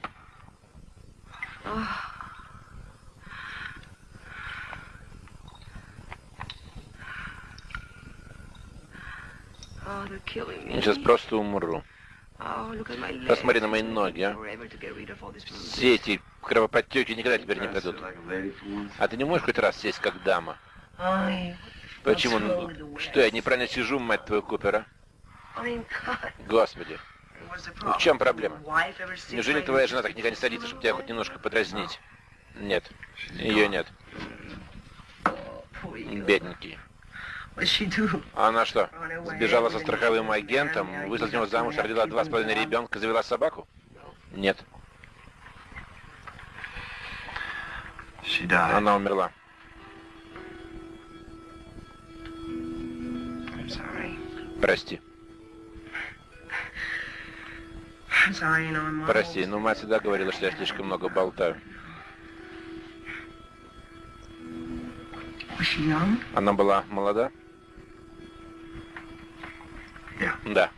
Сейчас просто умру. Посмотри на мои ноги, а. Все эти кровоподтеки никогда теперь не пройдут. А ты не можешь хоть раз сесть как дама? Почему? Что, я неправильно сижу, мать твою, Купера? Господи. Ну, в чем проблема? Неужели твоя жена так никогда не садится, чтобы тебя хоть немножко подразнить? Нет. Ее нет. Бедненький. Она что, сбежала со страховым агентом, вышла за него замуж, родила два с половиной ребенка, завела собаку? Нет, она умерла. Прости. Прости, но мать всегда говорила, что я слишком много болтаю. Она была молода? Да.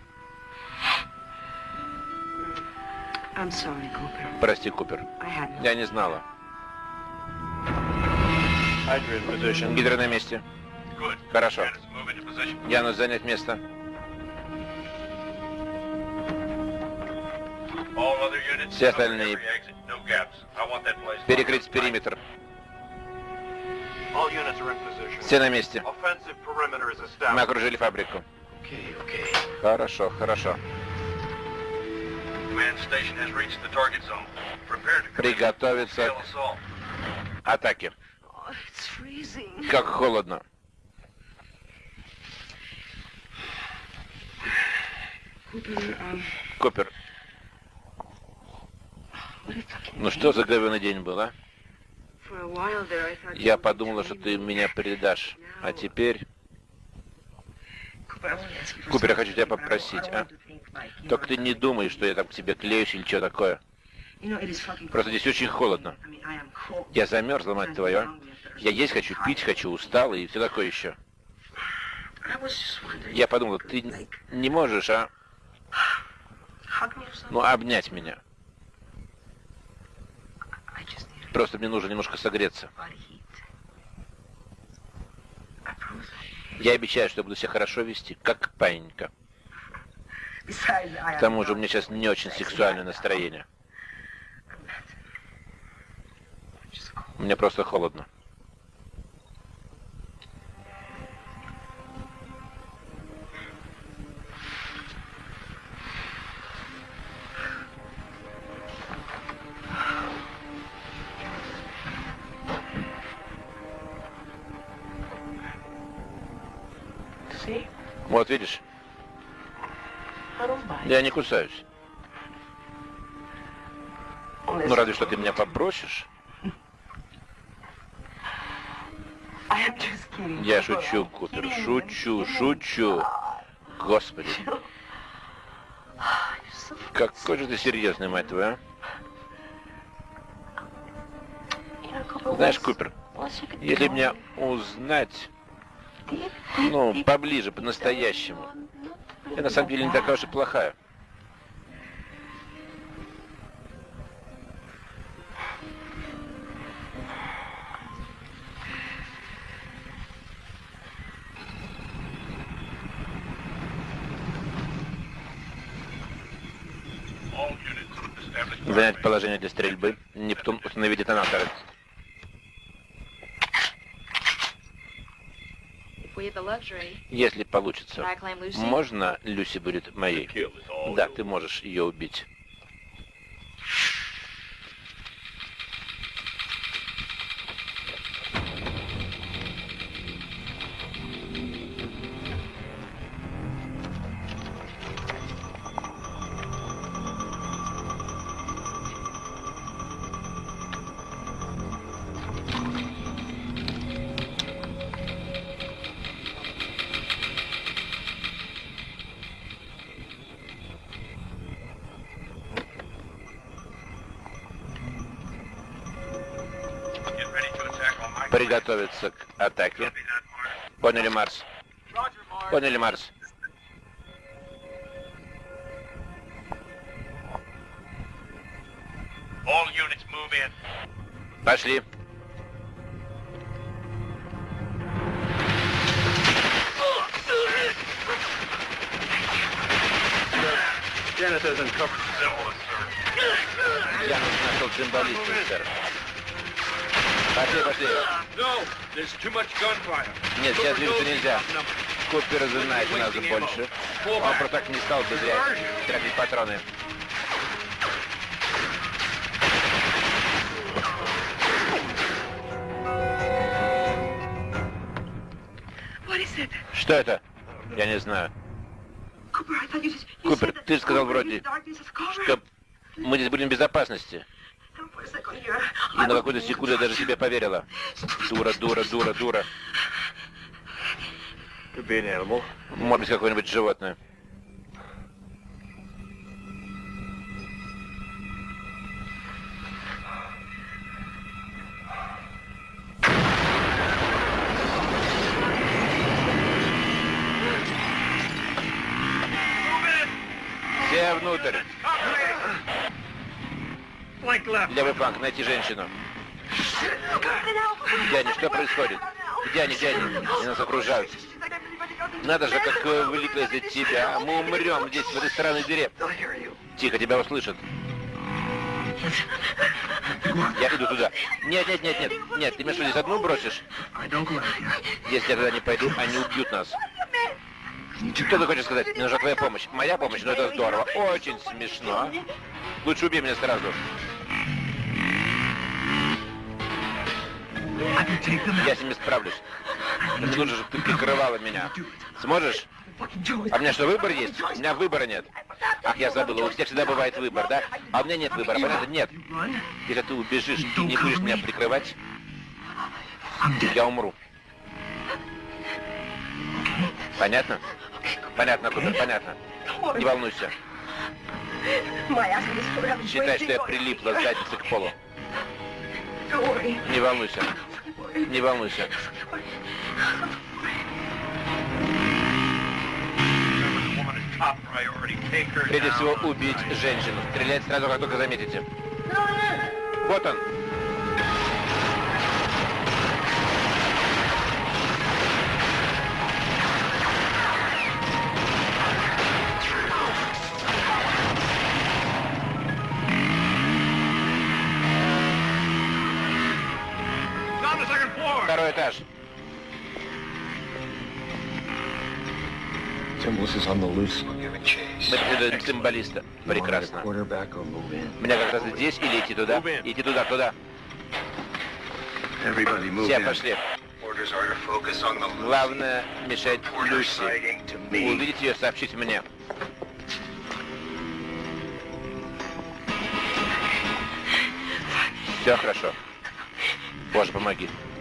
I'm sorry, Cooper. Прости, Купер. Я не знала. Гидро на месте. Good. Хорошо. Янус, занять место. That place Перекрыть периметр. Все на месте. Мы окружили фабрику. Хорошо, хорошо. Приготовиться к атаке. Oh. Как холодно. Um, Купер, ну что за говёный день был, а? Я подумала, что ты меня предашь. А теперь... Купер, я хочу тебя попросить, а? Только ты не думай, что я там к тебе клеюсь или что такое. Просто здесь очень холодно. Я замерзла, мать твою, а? Я есть хочу, пить хочу, устала и все такое еще. Я подумала, ты не можешь, а? Ну, обнять меня. Просто мне нужно немножко согреться. Я обещаю, что буду себя хорошо вести, как I К тому же у меня сейчас не очень сексуальное настроение. Мне просто холодно. Вот видишь, я не кусаюсь. Ну разве что ты меня попросишь. Kidding. Я шучу, Купер, шучу, шучу. Господи, какой же ты серьезный, мать твою, а? Знаешь, Купер, если меня узнать, ну, поближе, по-настоящему, я на самом деле не такая уж и плохая. Занять положение для стрельбы. Нептун, установи детонаторы. Если получится. Можно Люси будет моей? Да, ты можешь ее убить. Поняли, Марс? Поняли, стал бы зря тратить патроны. Что это? Я не знаю. Купер, ты сказал вроде, что мы здесь будем в безопасности. И на какую-то секунду я даже себе поверила. Дура, дура, дура, дура. Может быть, какое-нибудь животное. Внутрь. Левый фланг, найти женщину. Где они? Что происходит? Они? Где они? Нас окружают. Надо же, как э, велико из-за тебя. Мы умрем здесь, в этой странной дыре. Тихо, тебя услышат. Я иду туда. Нет, нет, нет, нет. Нет, ты меня что, здесь одну бросишь? Если я туда не пойду, они убьют нас. Что ты хочешь сказать? Мне нужна твоя помощь. Моя помощь? Ну это здорово. Очень смешно. Лучше убей меня сразу. Я с ними справлюсь. Но мне чтобы ты прикрывала меня. Сможешь? А у меня что, выбор есть? У меня выбора нет. Ах, я забыла, у тебя всегда бывает выбор, да? А у меня нет выбора, понятно? Нет. Если ты убежишь и не будешь меня прикрывать, я умру. Понятно? Понятно, Купер, понятно. Не волнуйся. Считай, что я прилипла задницей к полу. Не волнуйся. Не волнуйся. Прежде всего, убить женщину. Стрелять сразу, как только заметите. Вот он. Второй этаж. Мы преследуем цимбалиста. Прекрасно. Мне как раз здесь или идти туда? Идти туда, туда. Все, пошли. Главное мешать Люси. Увидеть ее, сообщить мне. Все хорошо. Боже, помоги.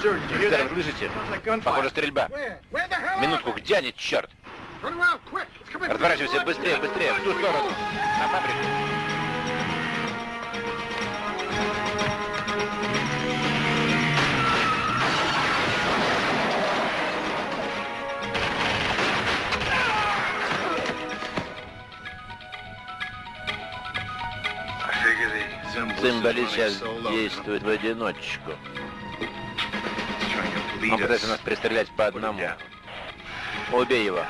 Офицер, слышите? Похоже, стрельба. Минутку, где они, черт? Разворачивайся, быстрее, быстрее, в ту сторону. На фабрику. Цимбали сейчас действует в одиночку. Он пытается нас пристрелять по одному. Убей его.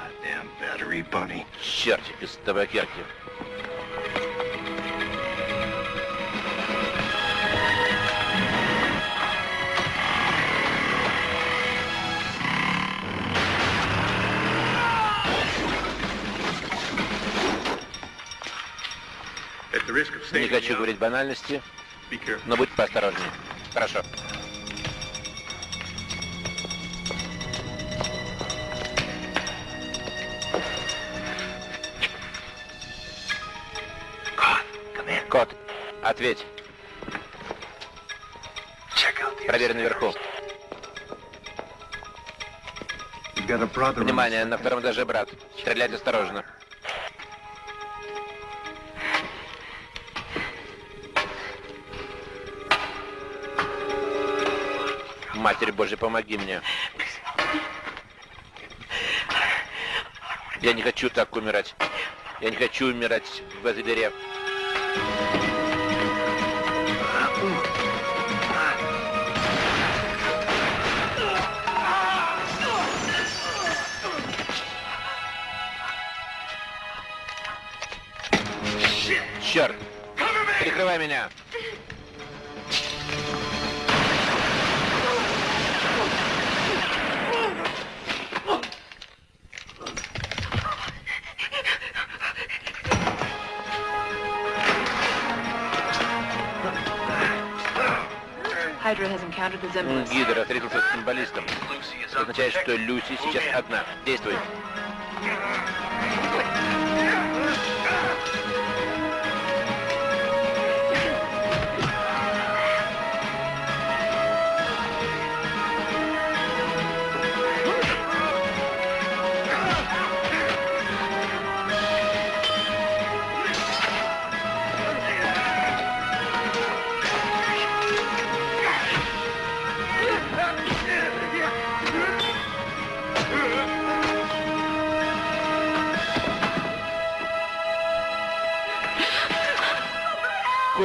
Чертик из табакерки. Не хочу говорить банальности, но будь поосторожнее. Хорошо. Ответь. Проверь наверху. Внимание, на втором этаже брат. Стрелять осторожно. Матерь Божья, помоги мне. Я не хочу так умирать. Я не хочу умирать в этой дыре. Черт! Прикрывай меня! Гидра встретился с символистом. Это означает, что Люси сейчас одна. Действуй.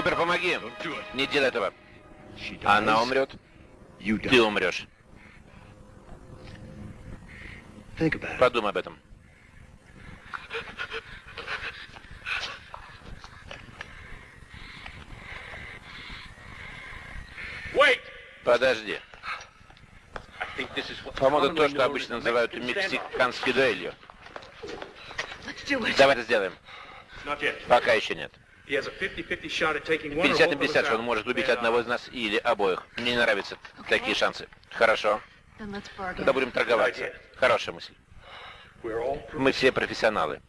Купер, помоги. Не делай этого. Она умрет. Ты умрешь. Подумай об этом. Подожди. По-моему, то, что обычно называют мексиканской дуэлью. Давай это сделаем. Пока еще нет. 50 на 50, что он может убить одного из нас или обоих. Мне не нравятся такие шансы. Хорошо. Тогда будем торговаться. Хорошая мысль. Мы все профессионалы.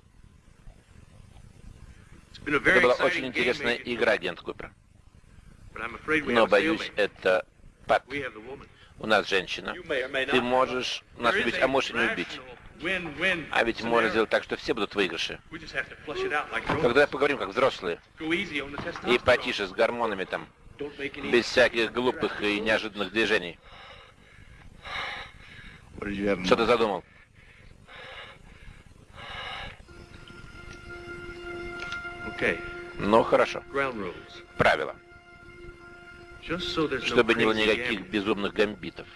Это была очень интересная игра, агент Купер. Но, боюсь, это пад. У нас женщина. Ты можешь нас убить, а можешь и не убить. А ведь можно сделать так, что все будут выигрыши. Тогда поговорим как взрослые. И потише с гормонами там. Без всяких глупых и неожиданных движений. Что ты задумал? Ну, хорошо. Правила. Чтобы не было никаких безумных гамбитов.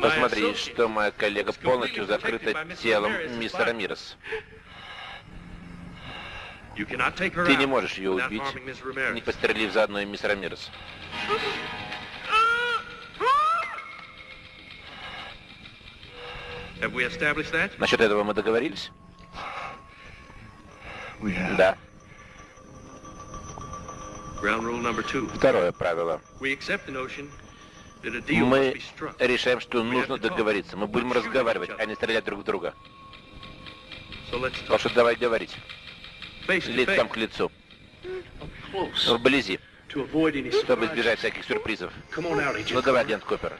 Посмотри, что моя коллега полностью закрыта телом мистера Мирос. Ты не можешь ее убить, не пострелив заодно и мистера Мирос. Насчет этого мы договорились? Да. Второе правило. Мы решаем, что нужно договориться. Мы будем разговаривать, а не стрелять друг в друга. Так что давай говорить. Лицом к лицу. Вблизи. Чтобы избежать всяких сюрпризов. Ну давай, агент Купер.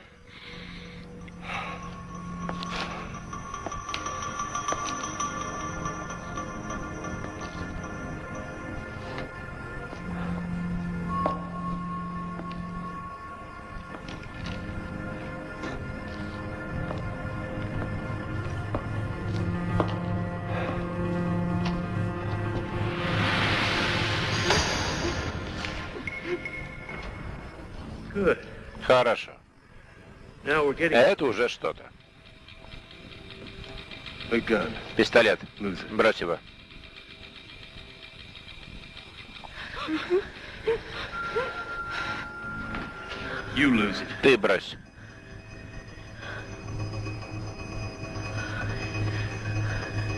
Это уже что-то. Пистолет. Брось его. Ты брось.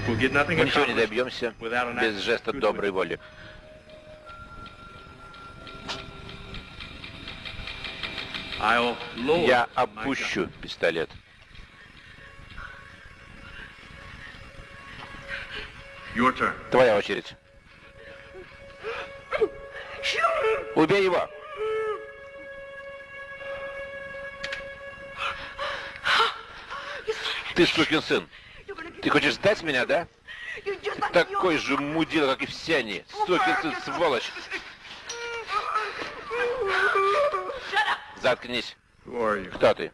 Мы ничего не добьемся без жеста доброй воли. Я опущу пистолет. Твоя очередь. Убей его! Ты сукин сын. Ты хочешь сдать меня, да? Такой же мудила, как и все они. Сукин сын, сволочь. Заткнись. Кто ты?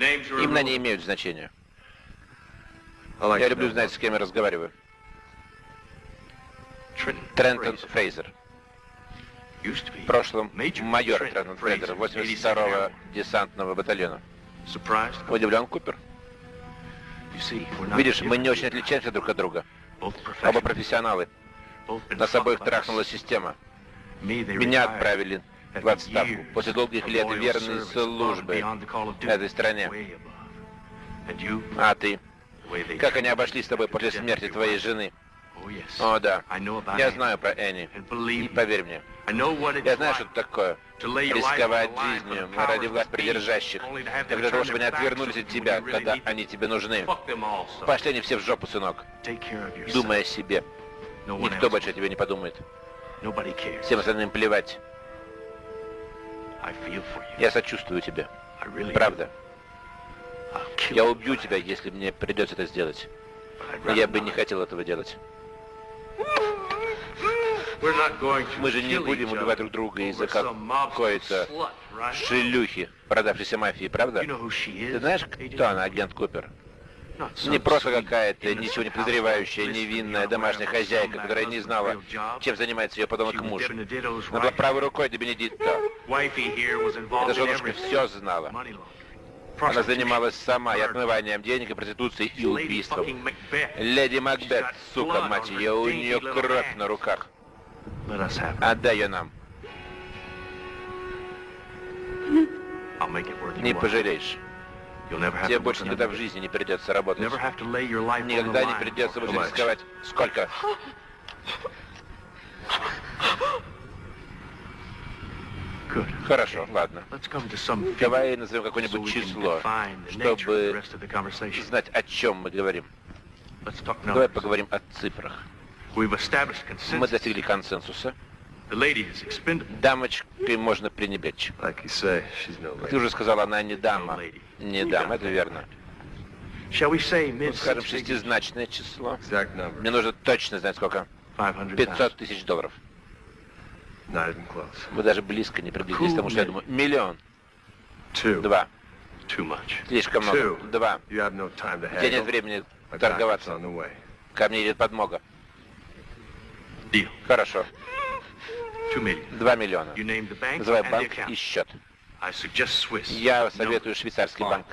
Имена не имеют значения. Я люблю знать, с кем я разговариваю. Трентон. Фрейзер. В прошлом майор Трентон Фрейзер, Fraser, 82-го 82nd десантного батальона. Удивлен, Купер? Видишь, мы не очень отличаемся друг от друга. Оба профессионалы. been Нас обоих трахнула система. Меня отправили в отставку после долгих лет верной службы этой стране. А ты? Как они обошлись с тобой после смерти твоей жены? О, да. Я знаю про Энни. И поверь мне, я знаю, что это такое. Рисковать жизнью ради власть придержащих, только для того, чтобы они отвернулись от тебя, когда они тебе нужны. Пошли они все в жопу, сынок. Думай о себе. Никто больше о тебе не подумает. Всем остальным плевать. Я сочувствую тебе. Правда. Я убью тебя, если мне придется это сделать. Но я бы не хотел этого делать. Мы же не будем убивать друг друга из-за какой-то шлюхи, продавшейся мафии, правда? Ты знаешь, кто она, агент Купер? Не просто какая-то ничего не подозревающая, невинная домашняя хозяйка, которая не знала, чем занимается ее подонок муж. Она была правой рукой до Бенедикта. Эта женушка все знала. Она занималась сама и отмыванием денег, и проституцией, и убийством. Леди Макбет, сука, мать ее, у нее кровь на руках. Отдай ее нам. Не пожалеешь. Тебе больше никогда в жизни не придется работать. Никогда не придется больше рисковать. Сколько? Хорошо, ладно. Давай назовем какое-нибудь число, чтобы знать, о чем мы говорим. Давай поговорим о цифрах. Мы достигли консенсуса. Дамочкой можно пренебречь. Ты уже сказала, она не дама. Не дама, это верно. Ну, скажем, шестизначное число. Мне нужно точно знать, сколько. 500 тысяч долларов. Вы даже близко не приблизились к тому, что я думаю. Миллион. Два. Слишком много. Два. У тебя нет времени торговаться. Ко мне идет подмога. Хорошо. Two million. Два миллиона. Называй банк и счет. Я советую швейцарский Fine. банк.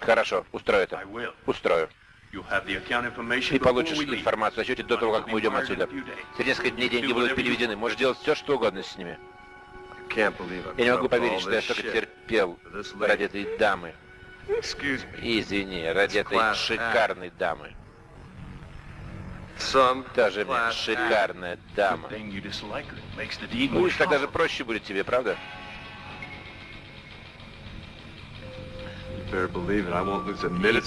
Хорошо, устрою это. Устрою. Ты получишь информацию о счете до того, как мы уйдем отсюда. Через несколько дней деньги будут переведены. Можешь делать все, что угодно с ними. Я не могу поверить, что я столько терпел ради этой дамы. Извини, ради этой шикарной дамы. Deed Ну, more видишь, тогда же проще будет тебе, правда?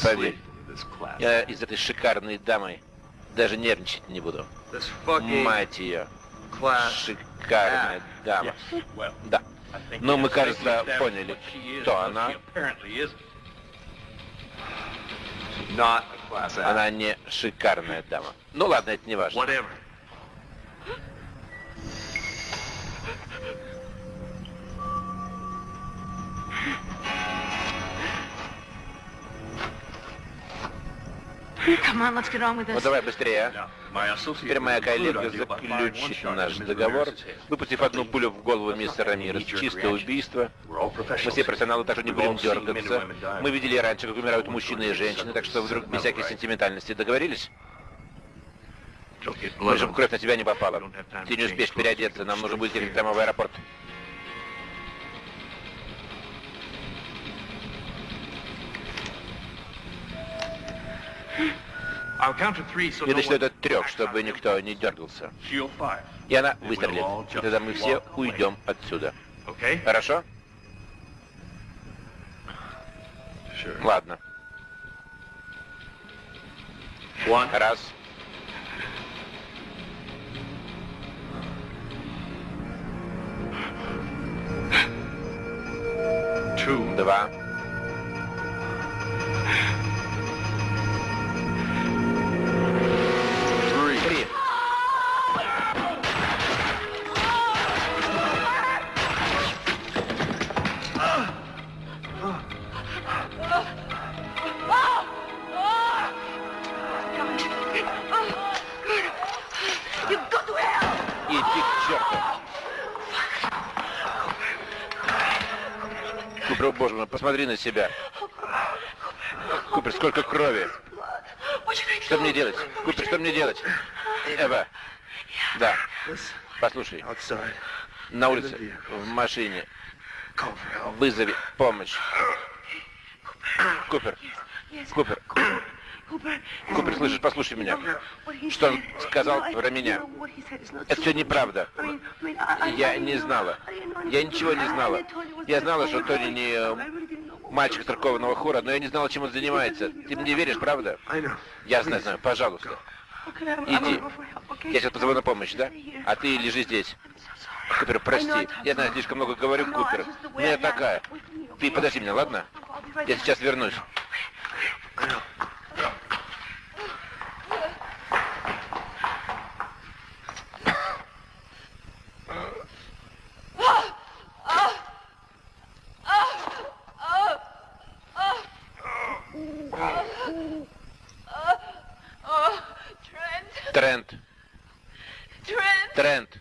Поверь. Я из этой шикарной дамы даже нервничать не буду. Мать ее. Шикарная дама. Да. Ну, we мы, кажется, поняли, кто она. Она не шикарная дама. Ну ладно, это не важно. Whatever. Come on, let's get on with Ну давай быстрее, а. Теперь моя коллега заключит наш договор, выпустив одну пулю в голову мистера Рамирес. Чистое убийство. Мы все профессионалы, так что не будем дергаться. Мы видели раньше, как умирают мужчины и женщины, так что вдруг без всякой сентиментальности договорились? Мы on кровь на тебя не попала. Ты не успеешь переодеться, нам нужно будет ехать прямо в аэропорт. Я one до трех, чтобы никто не дергался. И она выстрелит. И тогда мы все уйдем отсюда. Хорошо? Ладно. Раз. Two, 对吧？Купер, боже мой, посмотри на себя. Купер, сколько крови. Что мне делать? Купер, что мне делать? Эва. Да. Послушай. На улице, в машине. Вызови помощь. Купер. Купер. Купер, слышишь, послушай меня. Что он сказал про меня? Это все неправда. Я не знала. Я ничего не знала. Я знала, что Тони не э, мальчик церковного хора, но я не знала, чем он занимается. Ты мне веришь, правда? Я знаю, знаю. Пожалуйста. Иди. Я сейчас позову на помощь, да? А ты лежи здесь. Купер, прости. Я знаю, слишком много говорю, Купер. Но я такая. Ты подожди меня, ладно? Я сейчас вернусь. Trent. Trent. Trent. Trent.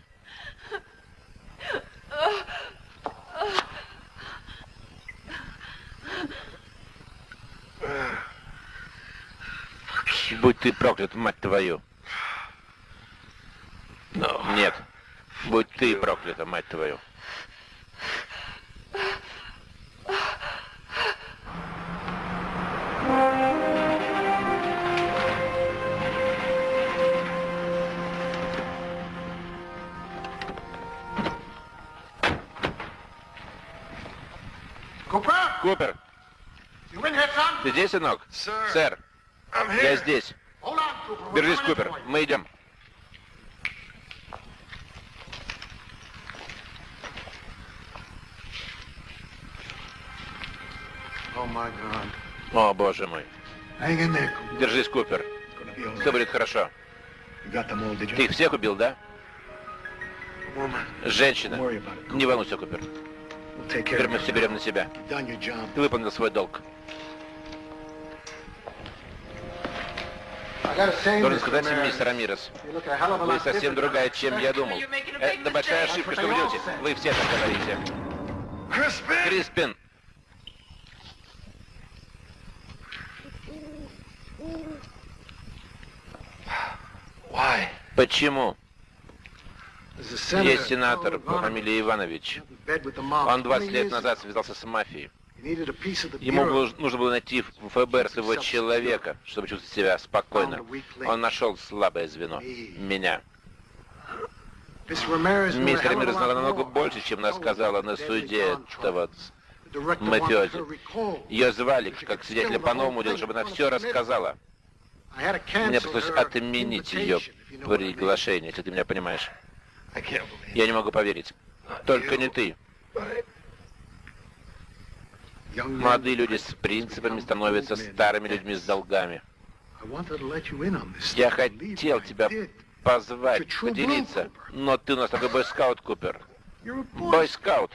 Будь ты проклят, мать твою. Нет. Будь ты проклята, мать твою. Купер, ты здесь, сынок? Сэр, я здесь. Держись, Купер, мы идем. О, боже мой. Держись, Купер. Все будет хорошо. Ты их всех убил, да? Женщина. Не волнуйся, Купер. Теперь мы все берем на себя. Ты выполнил свой долг. Должен сказать им, мистер Амирос, вы совсем другая, чем я думал. Это большая ошибка, что вы делаете. Вы все так говорите. Криспин! Почему? Есть сенатор по фамилии Иванович. Он 20 лет назад связался с мафией. Ему нужно было найти в ФБР своего человека, чтобы чувствовать себя спокойно. Он нашел слабое звено. Меня. Мистер Рамирес знала намного больше, чем она сказала на суде этого мафиози. Ее звали, как свидетеля по новому делу, чтобы она все рассказала. Мне пришлось отменить ее приглашение, если ты меня понимаешь. Я не могу поверить. Только не ты. Молодые люди с принципами становятся старыми людьми с долгами. Я хотел тебя позвать, поделиться, но ты у нас такой бойскаут, Купер. Бойскаут.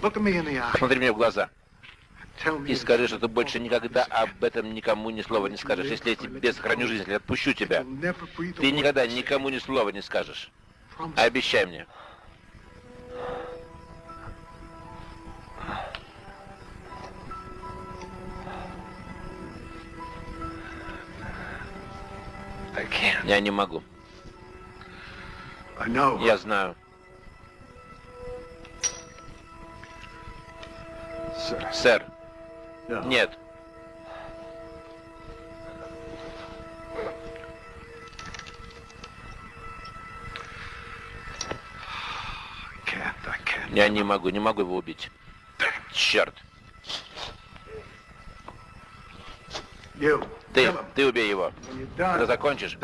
Смотри мне в глаза. И скажи, что ты больше никогда об этом никому ни слова не скажешь. Если я тебе сохраню жизнь, если отпущу тебя, ты никогда никому ни слова не скажешь. Обещай мне. Я не могу. Я знаю. Сэр. Нет. Я не могу, не могу его убить. Черт. Ты, ты убей его. Когда закончишь,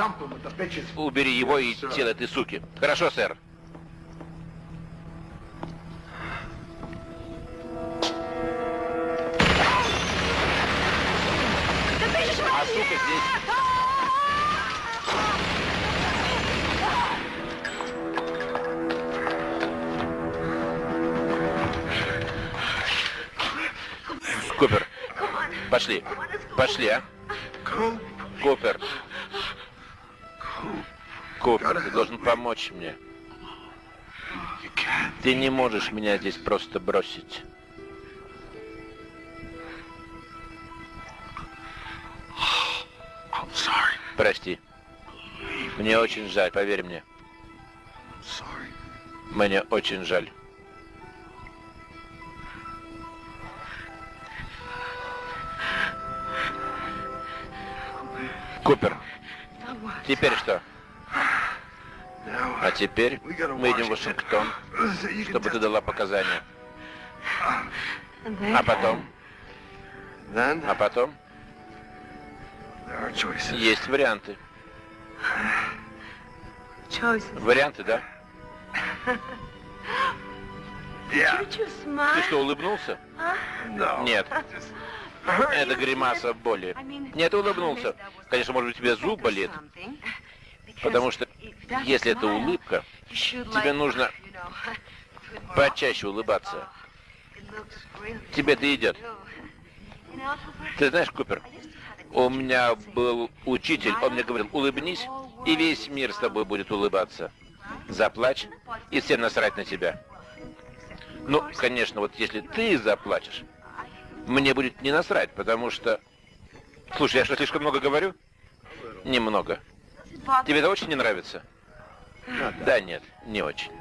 убери его и тело этой суки. Хорошо, сэр. А сука здесь... Купер, пошли. Пошли, а? Купер. Купер, ты должен помочь мне. Ты не можешь меня здесь просто бросить. Прости. Мне очень жаль, поверь мне. Мне очень жаль. Купер, теперь что? А теперь мы идем в. Вашингтон, чтобы ты дала показания. А потом, а потом есть варианты. Варианты, да? Ты что, улыбнулся? Нет. <laughs> Это гримаса боли. Нет, улыбнулся. Конечно, может быть, у тебя зуб болит, потому что если это улыбка, тебе нужно почаще улыбаться. Тебе это идет. Ты знаешь, Купер, у меня был учитель, он мне говорил, улыбнись, и весь мир с тобой будет улыбаться. Заплачь, и всем насрать на тебя. Ну, конечно, вот если ты заплачешь, мне будет не насрать, потому что... Слушай, я что, слишком много говорю? Немного. Тебе это очень не нравится? Да нет, не очень.